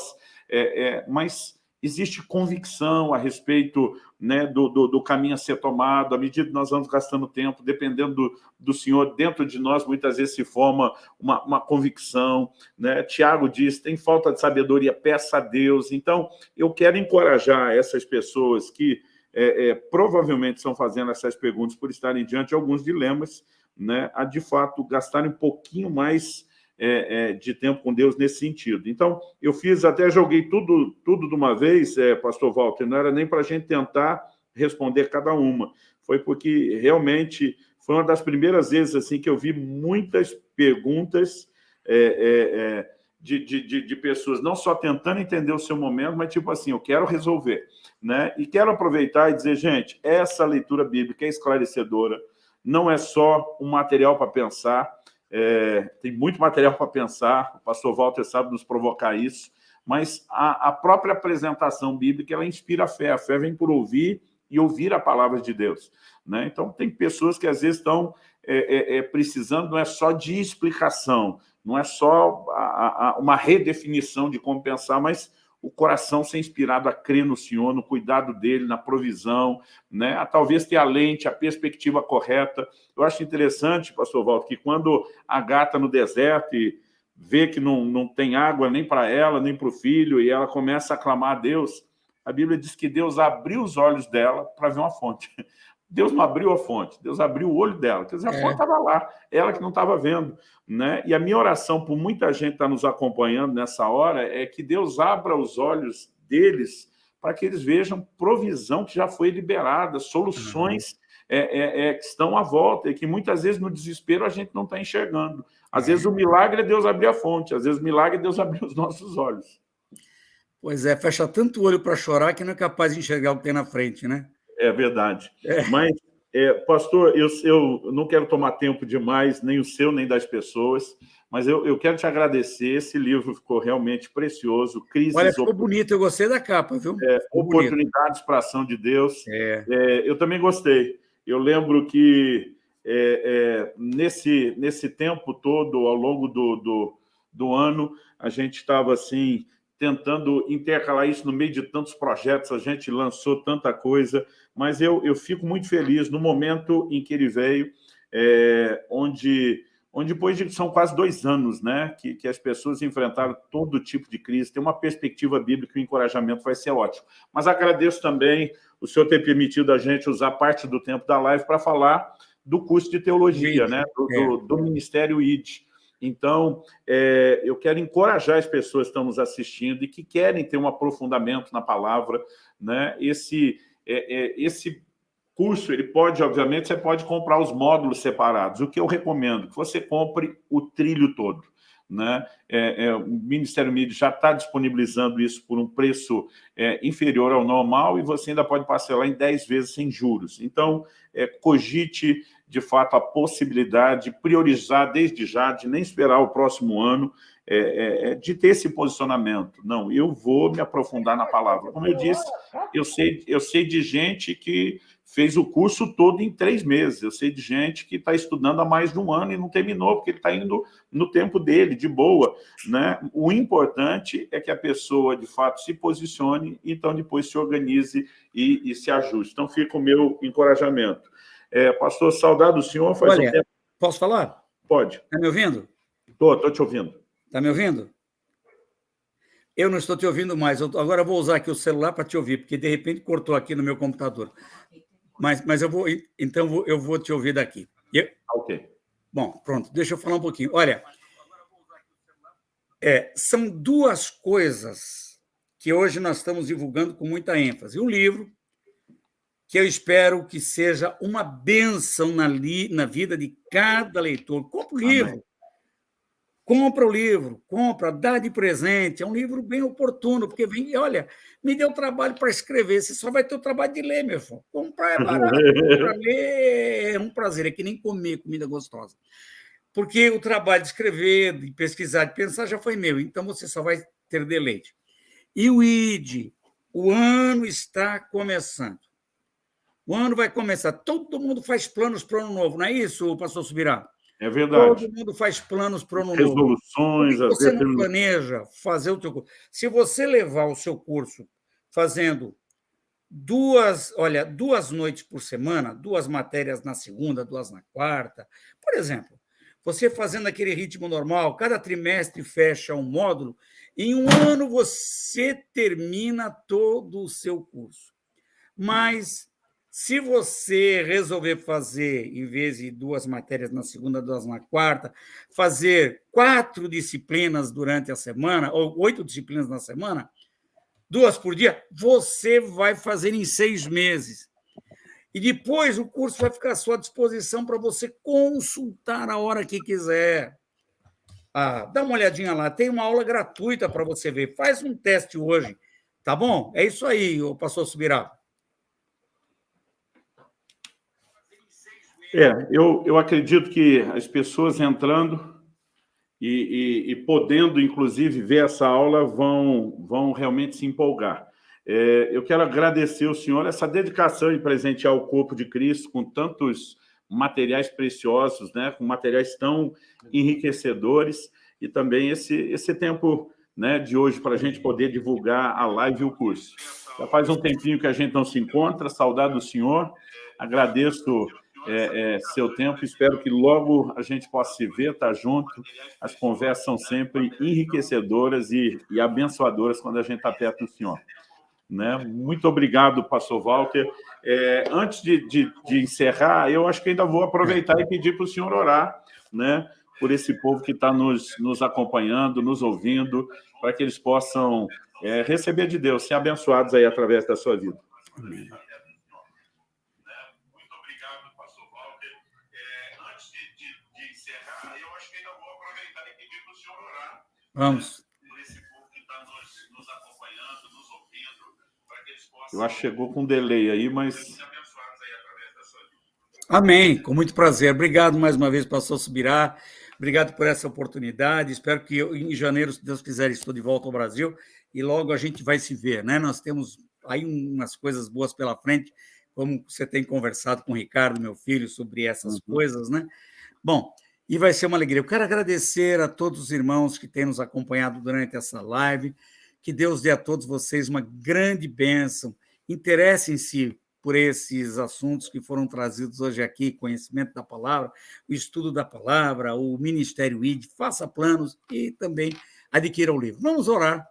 A: é, é, mas existe convicção a respeito né, do, do, do, caminho a ser tomado, à medida que nós vamos gastando tempo, dependendo do, do Senhor, dentro de nós muitas vezes se forma uma, uma convicção. Né? Tiago diz, tem falta de sabedoria, peça a Deus. Então, eu quero encorajar essas pessoas que é, é, provavelmente estão fazendo essas perguntas por estarem diante de alguns dilemas, né, a de fato gastarem um pouquinho mais é, é, de tempo com Deus nesse sentido. Então, eu fiz, até joguei tudo, tudo de uma vez, é, pastor Walter, não era nem para a gente tentar responder cada uma, foi porque realmente foi uma das primeiras vezes assim que eu vi muitas perguntas é, é, é, de, de, de, pessoas não só tentando entender o seu momento, mas tipo assim, eu quero resolver. Né? E quero aproveitar e dizer, gente, essa leitura bíblica é esclarecedora, não é só um material para pensar, é, tem muito material para pensar, o pastor Walter sabe nos provocar isso, mas a, a, própria apresentação bíblica, ela inspira a fé, a fé vem por ouvir e ouvir a palavra de Deus. Né? Então, tem pessoas que às vezes estão é, é, é precisando, não é só de explicação, não é só a, a, uma redefinição de como pensar, mas o coração ser inspirado a crer no Senhor, no cuidado dele, na provisão, né? a talvez ter a lente, a perspectiva correta. Eu acho interessante, pastor Walter, que quando a gata no deserto e vê que não, não tem água nem para ela, nem para o filho, e ela começa a clamar a Deus, a Bíblia diz que Deus abriu os olhos dela para ver uma fonte. Deus não abriu a fonte, Deus abriu o olho dela. Quer dizer, a é. fonte estava lá, ela que não estava vendo. Né? E a minha oração por muita gente que está nos acompanhando nessa hora é que Deus abra os olhos deles para que eles vejam provisão que já foi liberada, soluções uhum. é, é, é, que estão à volta e que muitas vezes no desespero a gente não está enxergando. Às vezes o milagre é Deus abrir a fonte, às vezes o milagre é Deus abrir os nossos olhos.
B: Pois é, fecha tanto o olho para chorar que não é capaz de enxergar o que tem na frente, né?
A: É verdade. É. Mas, é, pastor, eu, eu não quero tomar tempo demais, nem o seu, nem das pessoas, mas eu, eu quero te agradecer. Esse livro ficou realmente precioso.
B: Crises, Olha, ficou bonito, eu gostei da capa, viu?
A: É, oportunidades para a ação de Deus. É. é. eu também gostei. Eu lembro que é, nesse, nesse tempo todo, ao longo do, do, do ano, a gente estava assim tentando intercalar isso no meio de tantos projetos, a gente lançou tanta coisa, mas eu, eu fico muito feliz no momento em que ele veio, é, onde, onde depois de, são quase dois anos né, que, que as pessoas enfrentaram todo tipo de crise, tem uma perspectiva bíblica e o encorajamento vai ser ótimo. Mas agradeço também o senhor ter permitido a gente usar parte do tempo da live para falar do curso de teologia, né, do, do, é. do Ministério ID. Então, é, eu quero encorajar as pessoas que estão nos assistindo e que querem ter um aprofundamento na palavra. Né? Esse, é, é, esse curso, ele pode, obviamente, você pode comprar os módulos separados. O que eu recomendo? Que você compre o trilho todo. Né? É, é, o Ministério Mídia já está disponibilizando isso por um preço é, inferior ao normal e você ainda pode parcelar em 10 vezes sem juros. Então, é, cogite de fato, a possibilidade de priorizar desde já, de nem esperar o próximo ano, é, é, é, de ter esse posicionamento. Não, eu vou me aprofundar na palavra. Como eu disse, eu sei, eu sei de gente que fez o curso todo em três meses. Eu sei de gente que está estudando há mais de um ano e não terminou, porque ele está indo no tempo dele, de boa. Né? O importante é que a pessoa, de fato, se posicione, então depois se organize e, e se ajuste. Então fica o meu encorajamento. É, pastor, saudade do senhor.
B: Faz Olha, um tempo... posso falar?
A: Pode.
B: Está me ouvindo?
A: Estou, estou te ouvindo.
B: Está me ouvindo? Eu não estou te ouvindo mais. Eu, agora eu vou usar aqui o celular para te ouvir, porque de repente cortou aqui no meu computador. Mas, mas eu vou, então eu vou te ouvir daqui. Eu...
A: Ok.
B: Bom, pronto. Deixa eu falar um pouquinho. Olha, é, são duas coisas que hoje nós estamos divulgando com muita ênfase. Um livro que eu espero que seja uma bênção na, li, na vida de cada leitor. Compre o livro. Amém. Compra o livro, compra, dá de presente. É um livro bem oportuno, porque vem, olha, me deu trabalho para escrever, você só vai ter o trabalho de ler, meu irmão. Comprar é barato, para ler é um prazer, é que nem comer comida gostosa. Porque o trabalho de escrever, de pesquisar, de pensar já foi meu, então você só vai ter deleite. E o ID, o ano está começando. O ano vai começar. Todo mundo faz planos para o ano novo, não é isso, pastor Subirá?
A: É verdade.
B: Todo mundo faz planos para o ano
A: novo. Resoluções.
B: Que você não planeja fazer o seu curso? Se você levar o seu curso fazendo duas, olha, duas noites por semana, duas matérias na segunda, duas na quarta, por exemplo, você fazendo aquele ritmo normal, cada trimestre fecha um módulo, em um ano você termina todo o seu curso. Mas se você resolver fazer, em vez de duas matérias na segunda, duas na quarta, fazer quatro disciplinas durante a semana, ou oito disciplinas na semana, duas por dia, você vai fazer em seis meses. E depois o curso vai ficar à sua disposição para você consultar a hora que quiser. Ah, dá uma olhadinha lá, tem uma aula gratuita para você ver. Faz um teste hoje, tá bom? É isso aí, pastor Subirá.
A: É, eu, eu acredito que as pessoas entrando e, e, e podendo, inclusive, ver essa aula vão, vão realmente se empolgar. É, eu quero agradecer ao senhor essa dedicação em presentear o corpo de Cristo com tantos materiais preciosos, né, com materiais tão enriquecedores, e também esse, esse tempo né, de hoje para a gente poder divulgar a live e o curso. Já faz um tempinho que a gente não se encontra, saudade do senhor, agradeço é, é, seu tempo, espero que logo a gente possa se ver, estar tá junto, as conversas são sempre enriquecedoras e, e abençoadoras quando a gente está perto do senhor. Né? Muito obrigado, pastor Walter. É, antes de, de, de, encerrar, eu acho que ainda vou aproveitar e pedir para o senhor orar né, por esse povo que está nos, nos acompanhando, nos ouvindo, para que eles possam é, receber de Deus, ser abençoados aí através da sua vida. Amém.
B: Vamos.
A: Eu acho que chegou com delay aí, mas...
B: Amém, com muito prazer. Obrigado mais uma vez, pastor Subirá. Obrigado por essa oportunidade. Espero que eu, em janeiro, se Deus quiser, estou de volta ao Brasil e logo a gente vai se ver, né? Nós temos aí umas coisas boas pela frente, como você tem conversado com o Ricardo, meu filho, sobre essas uhum. coisas, né? Bom, e vai ser uma alegria. Eu quero agradecer a todos os irmãos que têm nos acompanhado durante essa live. Que Deus dê a todos vocês uma grande bênção. Interessem-se por esses assuntos que foram trazidos hoje aqui, conhecimento da palavra, o estudo da palavra, o Ministério ID, faça planos e também adquira o livro. Vamos orar.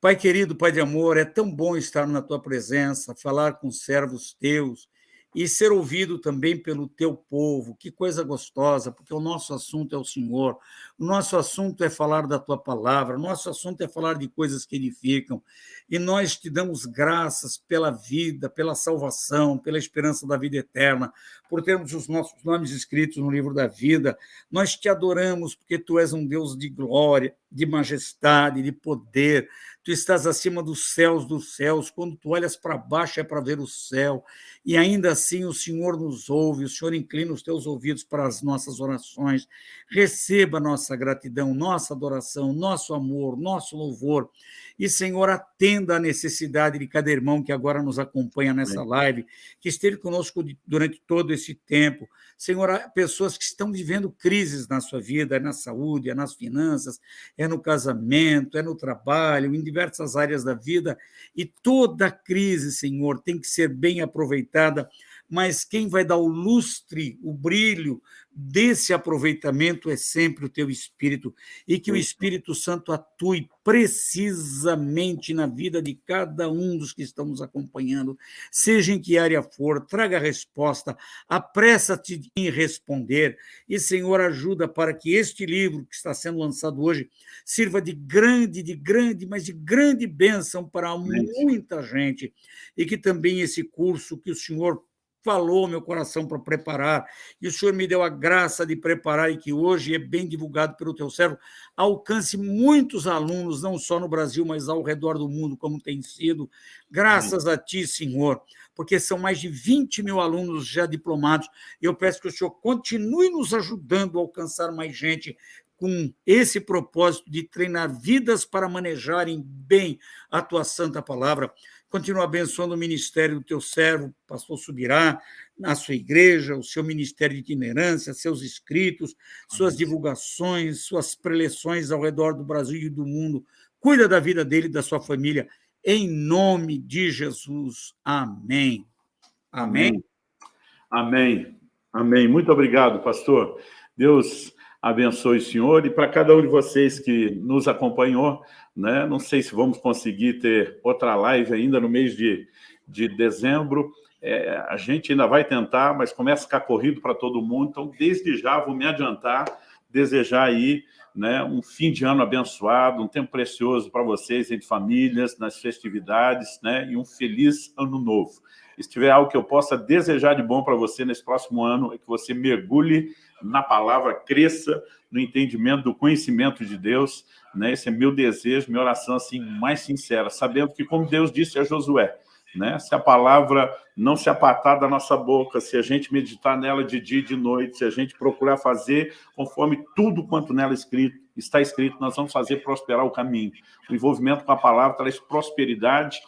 B: Pai querido, Pai de amor, é tão bom estar na tua presença, falar com servos teus, e ser ouvido também pelo teu povo. Que coisa gostosa, porque o nosso assunto é o Senhor, nosso assunto é falar da tua palavra, nosso assunto é falar de coisas que edificam. E nós te damos graças pela vida, pela salvação, pela esperança da vida eterna, por termos os nossos nomes escritos no livro da vida. Nós te adoramos porque tu és um Deus de glória, de majestade, de poder. Tu estás acima dos céus dos céus. Quando tu olhas para baixo é para ver o céu. E ainda assim o Senhor nos ouve, o Senhor inclina os teus ouvidos para as nossas orações. Receba nossa gratidão, nossa adoração, nosso amor, nosso louvor. E, Senhor, atenda a necessidade de cada irmão que agora nos acompanha nessa live, que esteve conosco durante todo esse tempo. Senhor, há pessoas que estão vivendo crises na sua vida, é na saúde, é nas finanças, é no casamento, é no trabalho, em diversas áreas da vida. E toda crise, Senhor, tem que ser bem aproveitada mas quem vai dar o lustre, o brilho desse aproveitamento é sempre o teu Espírito, e que o Espírito Santo atue precisamente na vida de cada um dos que estamos acompanhando, seja em que área for, traga a resposta, apressa-te em responder, e Senhor, ajuda para que este livro que está sendo lançado hoje sirva de grande, de grande, mas de grande bênção para muita gente, e que também esse curso que o Senhor falou meu coração para preparar, e o Senhor me deu a graça de preparar, e que hoje é bem divulgado pelo teu servo, alcance muitos alunos, não só no Brasil, mas ao redor do mundo, como tem sido, graças a ti, Senhor, porque são mais de 20 mil alunos já diplomados, e eu peço que o Senhor continue nos ajudando a alcançar mais gente, com esse propósito de treinar vidas para manejarem bem a tua santa palavra. Continua abençoando o ministério do teu servo, pastor Subirá, na sua igreja, o seu ministério de itinerância, seus escritos, suas divulgações, suas preleções ao redor do Brasil e do mundo. Cuida da vida dele e da sua família, em nome de Jesus. Amém. Amém.
A: Amém. Amém. Muito obrigado, pastor. Deus abençoe o senhor e para cada um de vocês que nos acompanhou, né? Não sei se vamos conseguir ter outra live ainda no mês de, de dezembro. É, a gente ainda vai tentar, mas começa a ficar corrido para todo mundo. Então, desde já, vou me adiantar, desejar aí né, um fim de ano abençoado, um tempo precioso para vocês, entre famílias, nas festividades, né, e um feliz ano novo. Se tiver algo que eu possa desejar de bom para você nesse próximo ano, é que você mergulhe na palavra, cresça no entendimento do conhecimento de Deus, né? Esse é meu desejo, minha oração assim mais sincera, sabendo que como Deus disse a Josué, né? Se a palavra não se apartar da nossa boca, se a gente meditar nela de dia e de noite, se a gente procurar fazer conforme tudo quanto nela escrito, está escrito, nós vamos fazer prosperar o caminho. O envolvimento com a palavra traz prosperidade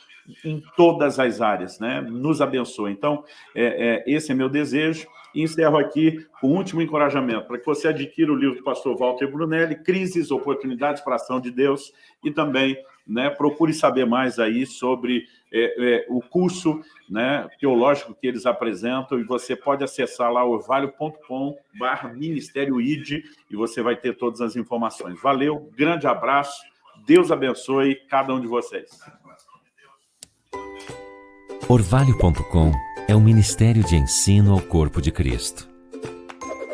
A: em todas as áreas, né? Nos abençoa. Então, é, é, esse é meu desejo. E encerro aqui com o último encorajamento, para que você adquira o livro do pastor Walter Brunelli, Crises, Oportunidades para a Ação de Deus, e também né, procure saber mais aí sobre é, é, o curso né, teológico que eles apresentam, e você pode acessar lá orvalho.com barra Ministério ID, e você vai ter todas as informações. Valeu, grande abraço, Deus abençoe cada um de vocês.
C: Orvalho.com é um ministério de ensino ao corpo de Cristo.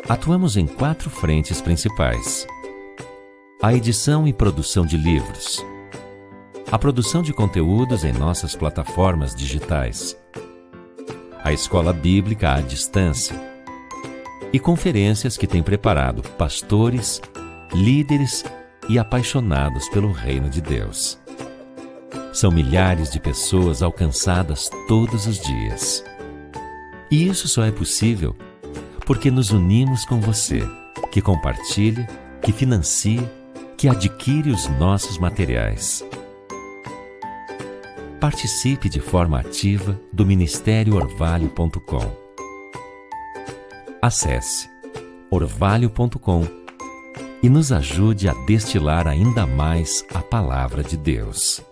C: Atuamos em quatro frentes principais. A edição e produção de livros. A produção de conteúdos em nossas plataformas digitais. A escola bíblica à distância. E conferências que tem preparado pastores, líderes e apaixonados pelo reino de Deus. São milhares de pessoas alcançadas todos os dias. E isso só é possível porque nos unimos com você, que compartilha, que financia, que adquire os nossos materiais. Participe de forma ativa do Ministério Orvalho.com. Acesse orvalho.com e nos ajude a destilar ainda mais a palavra de Deus.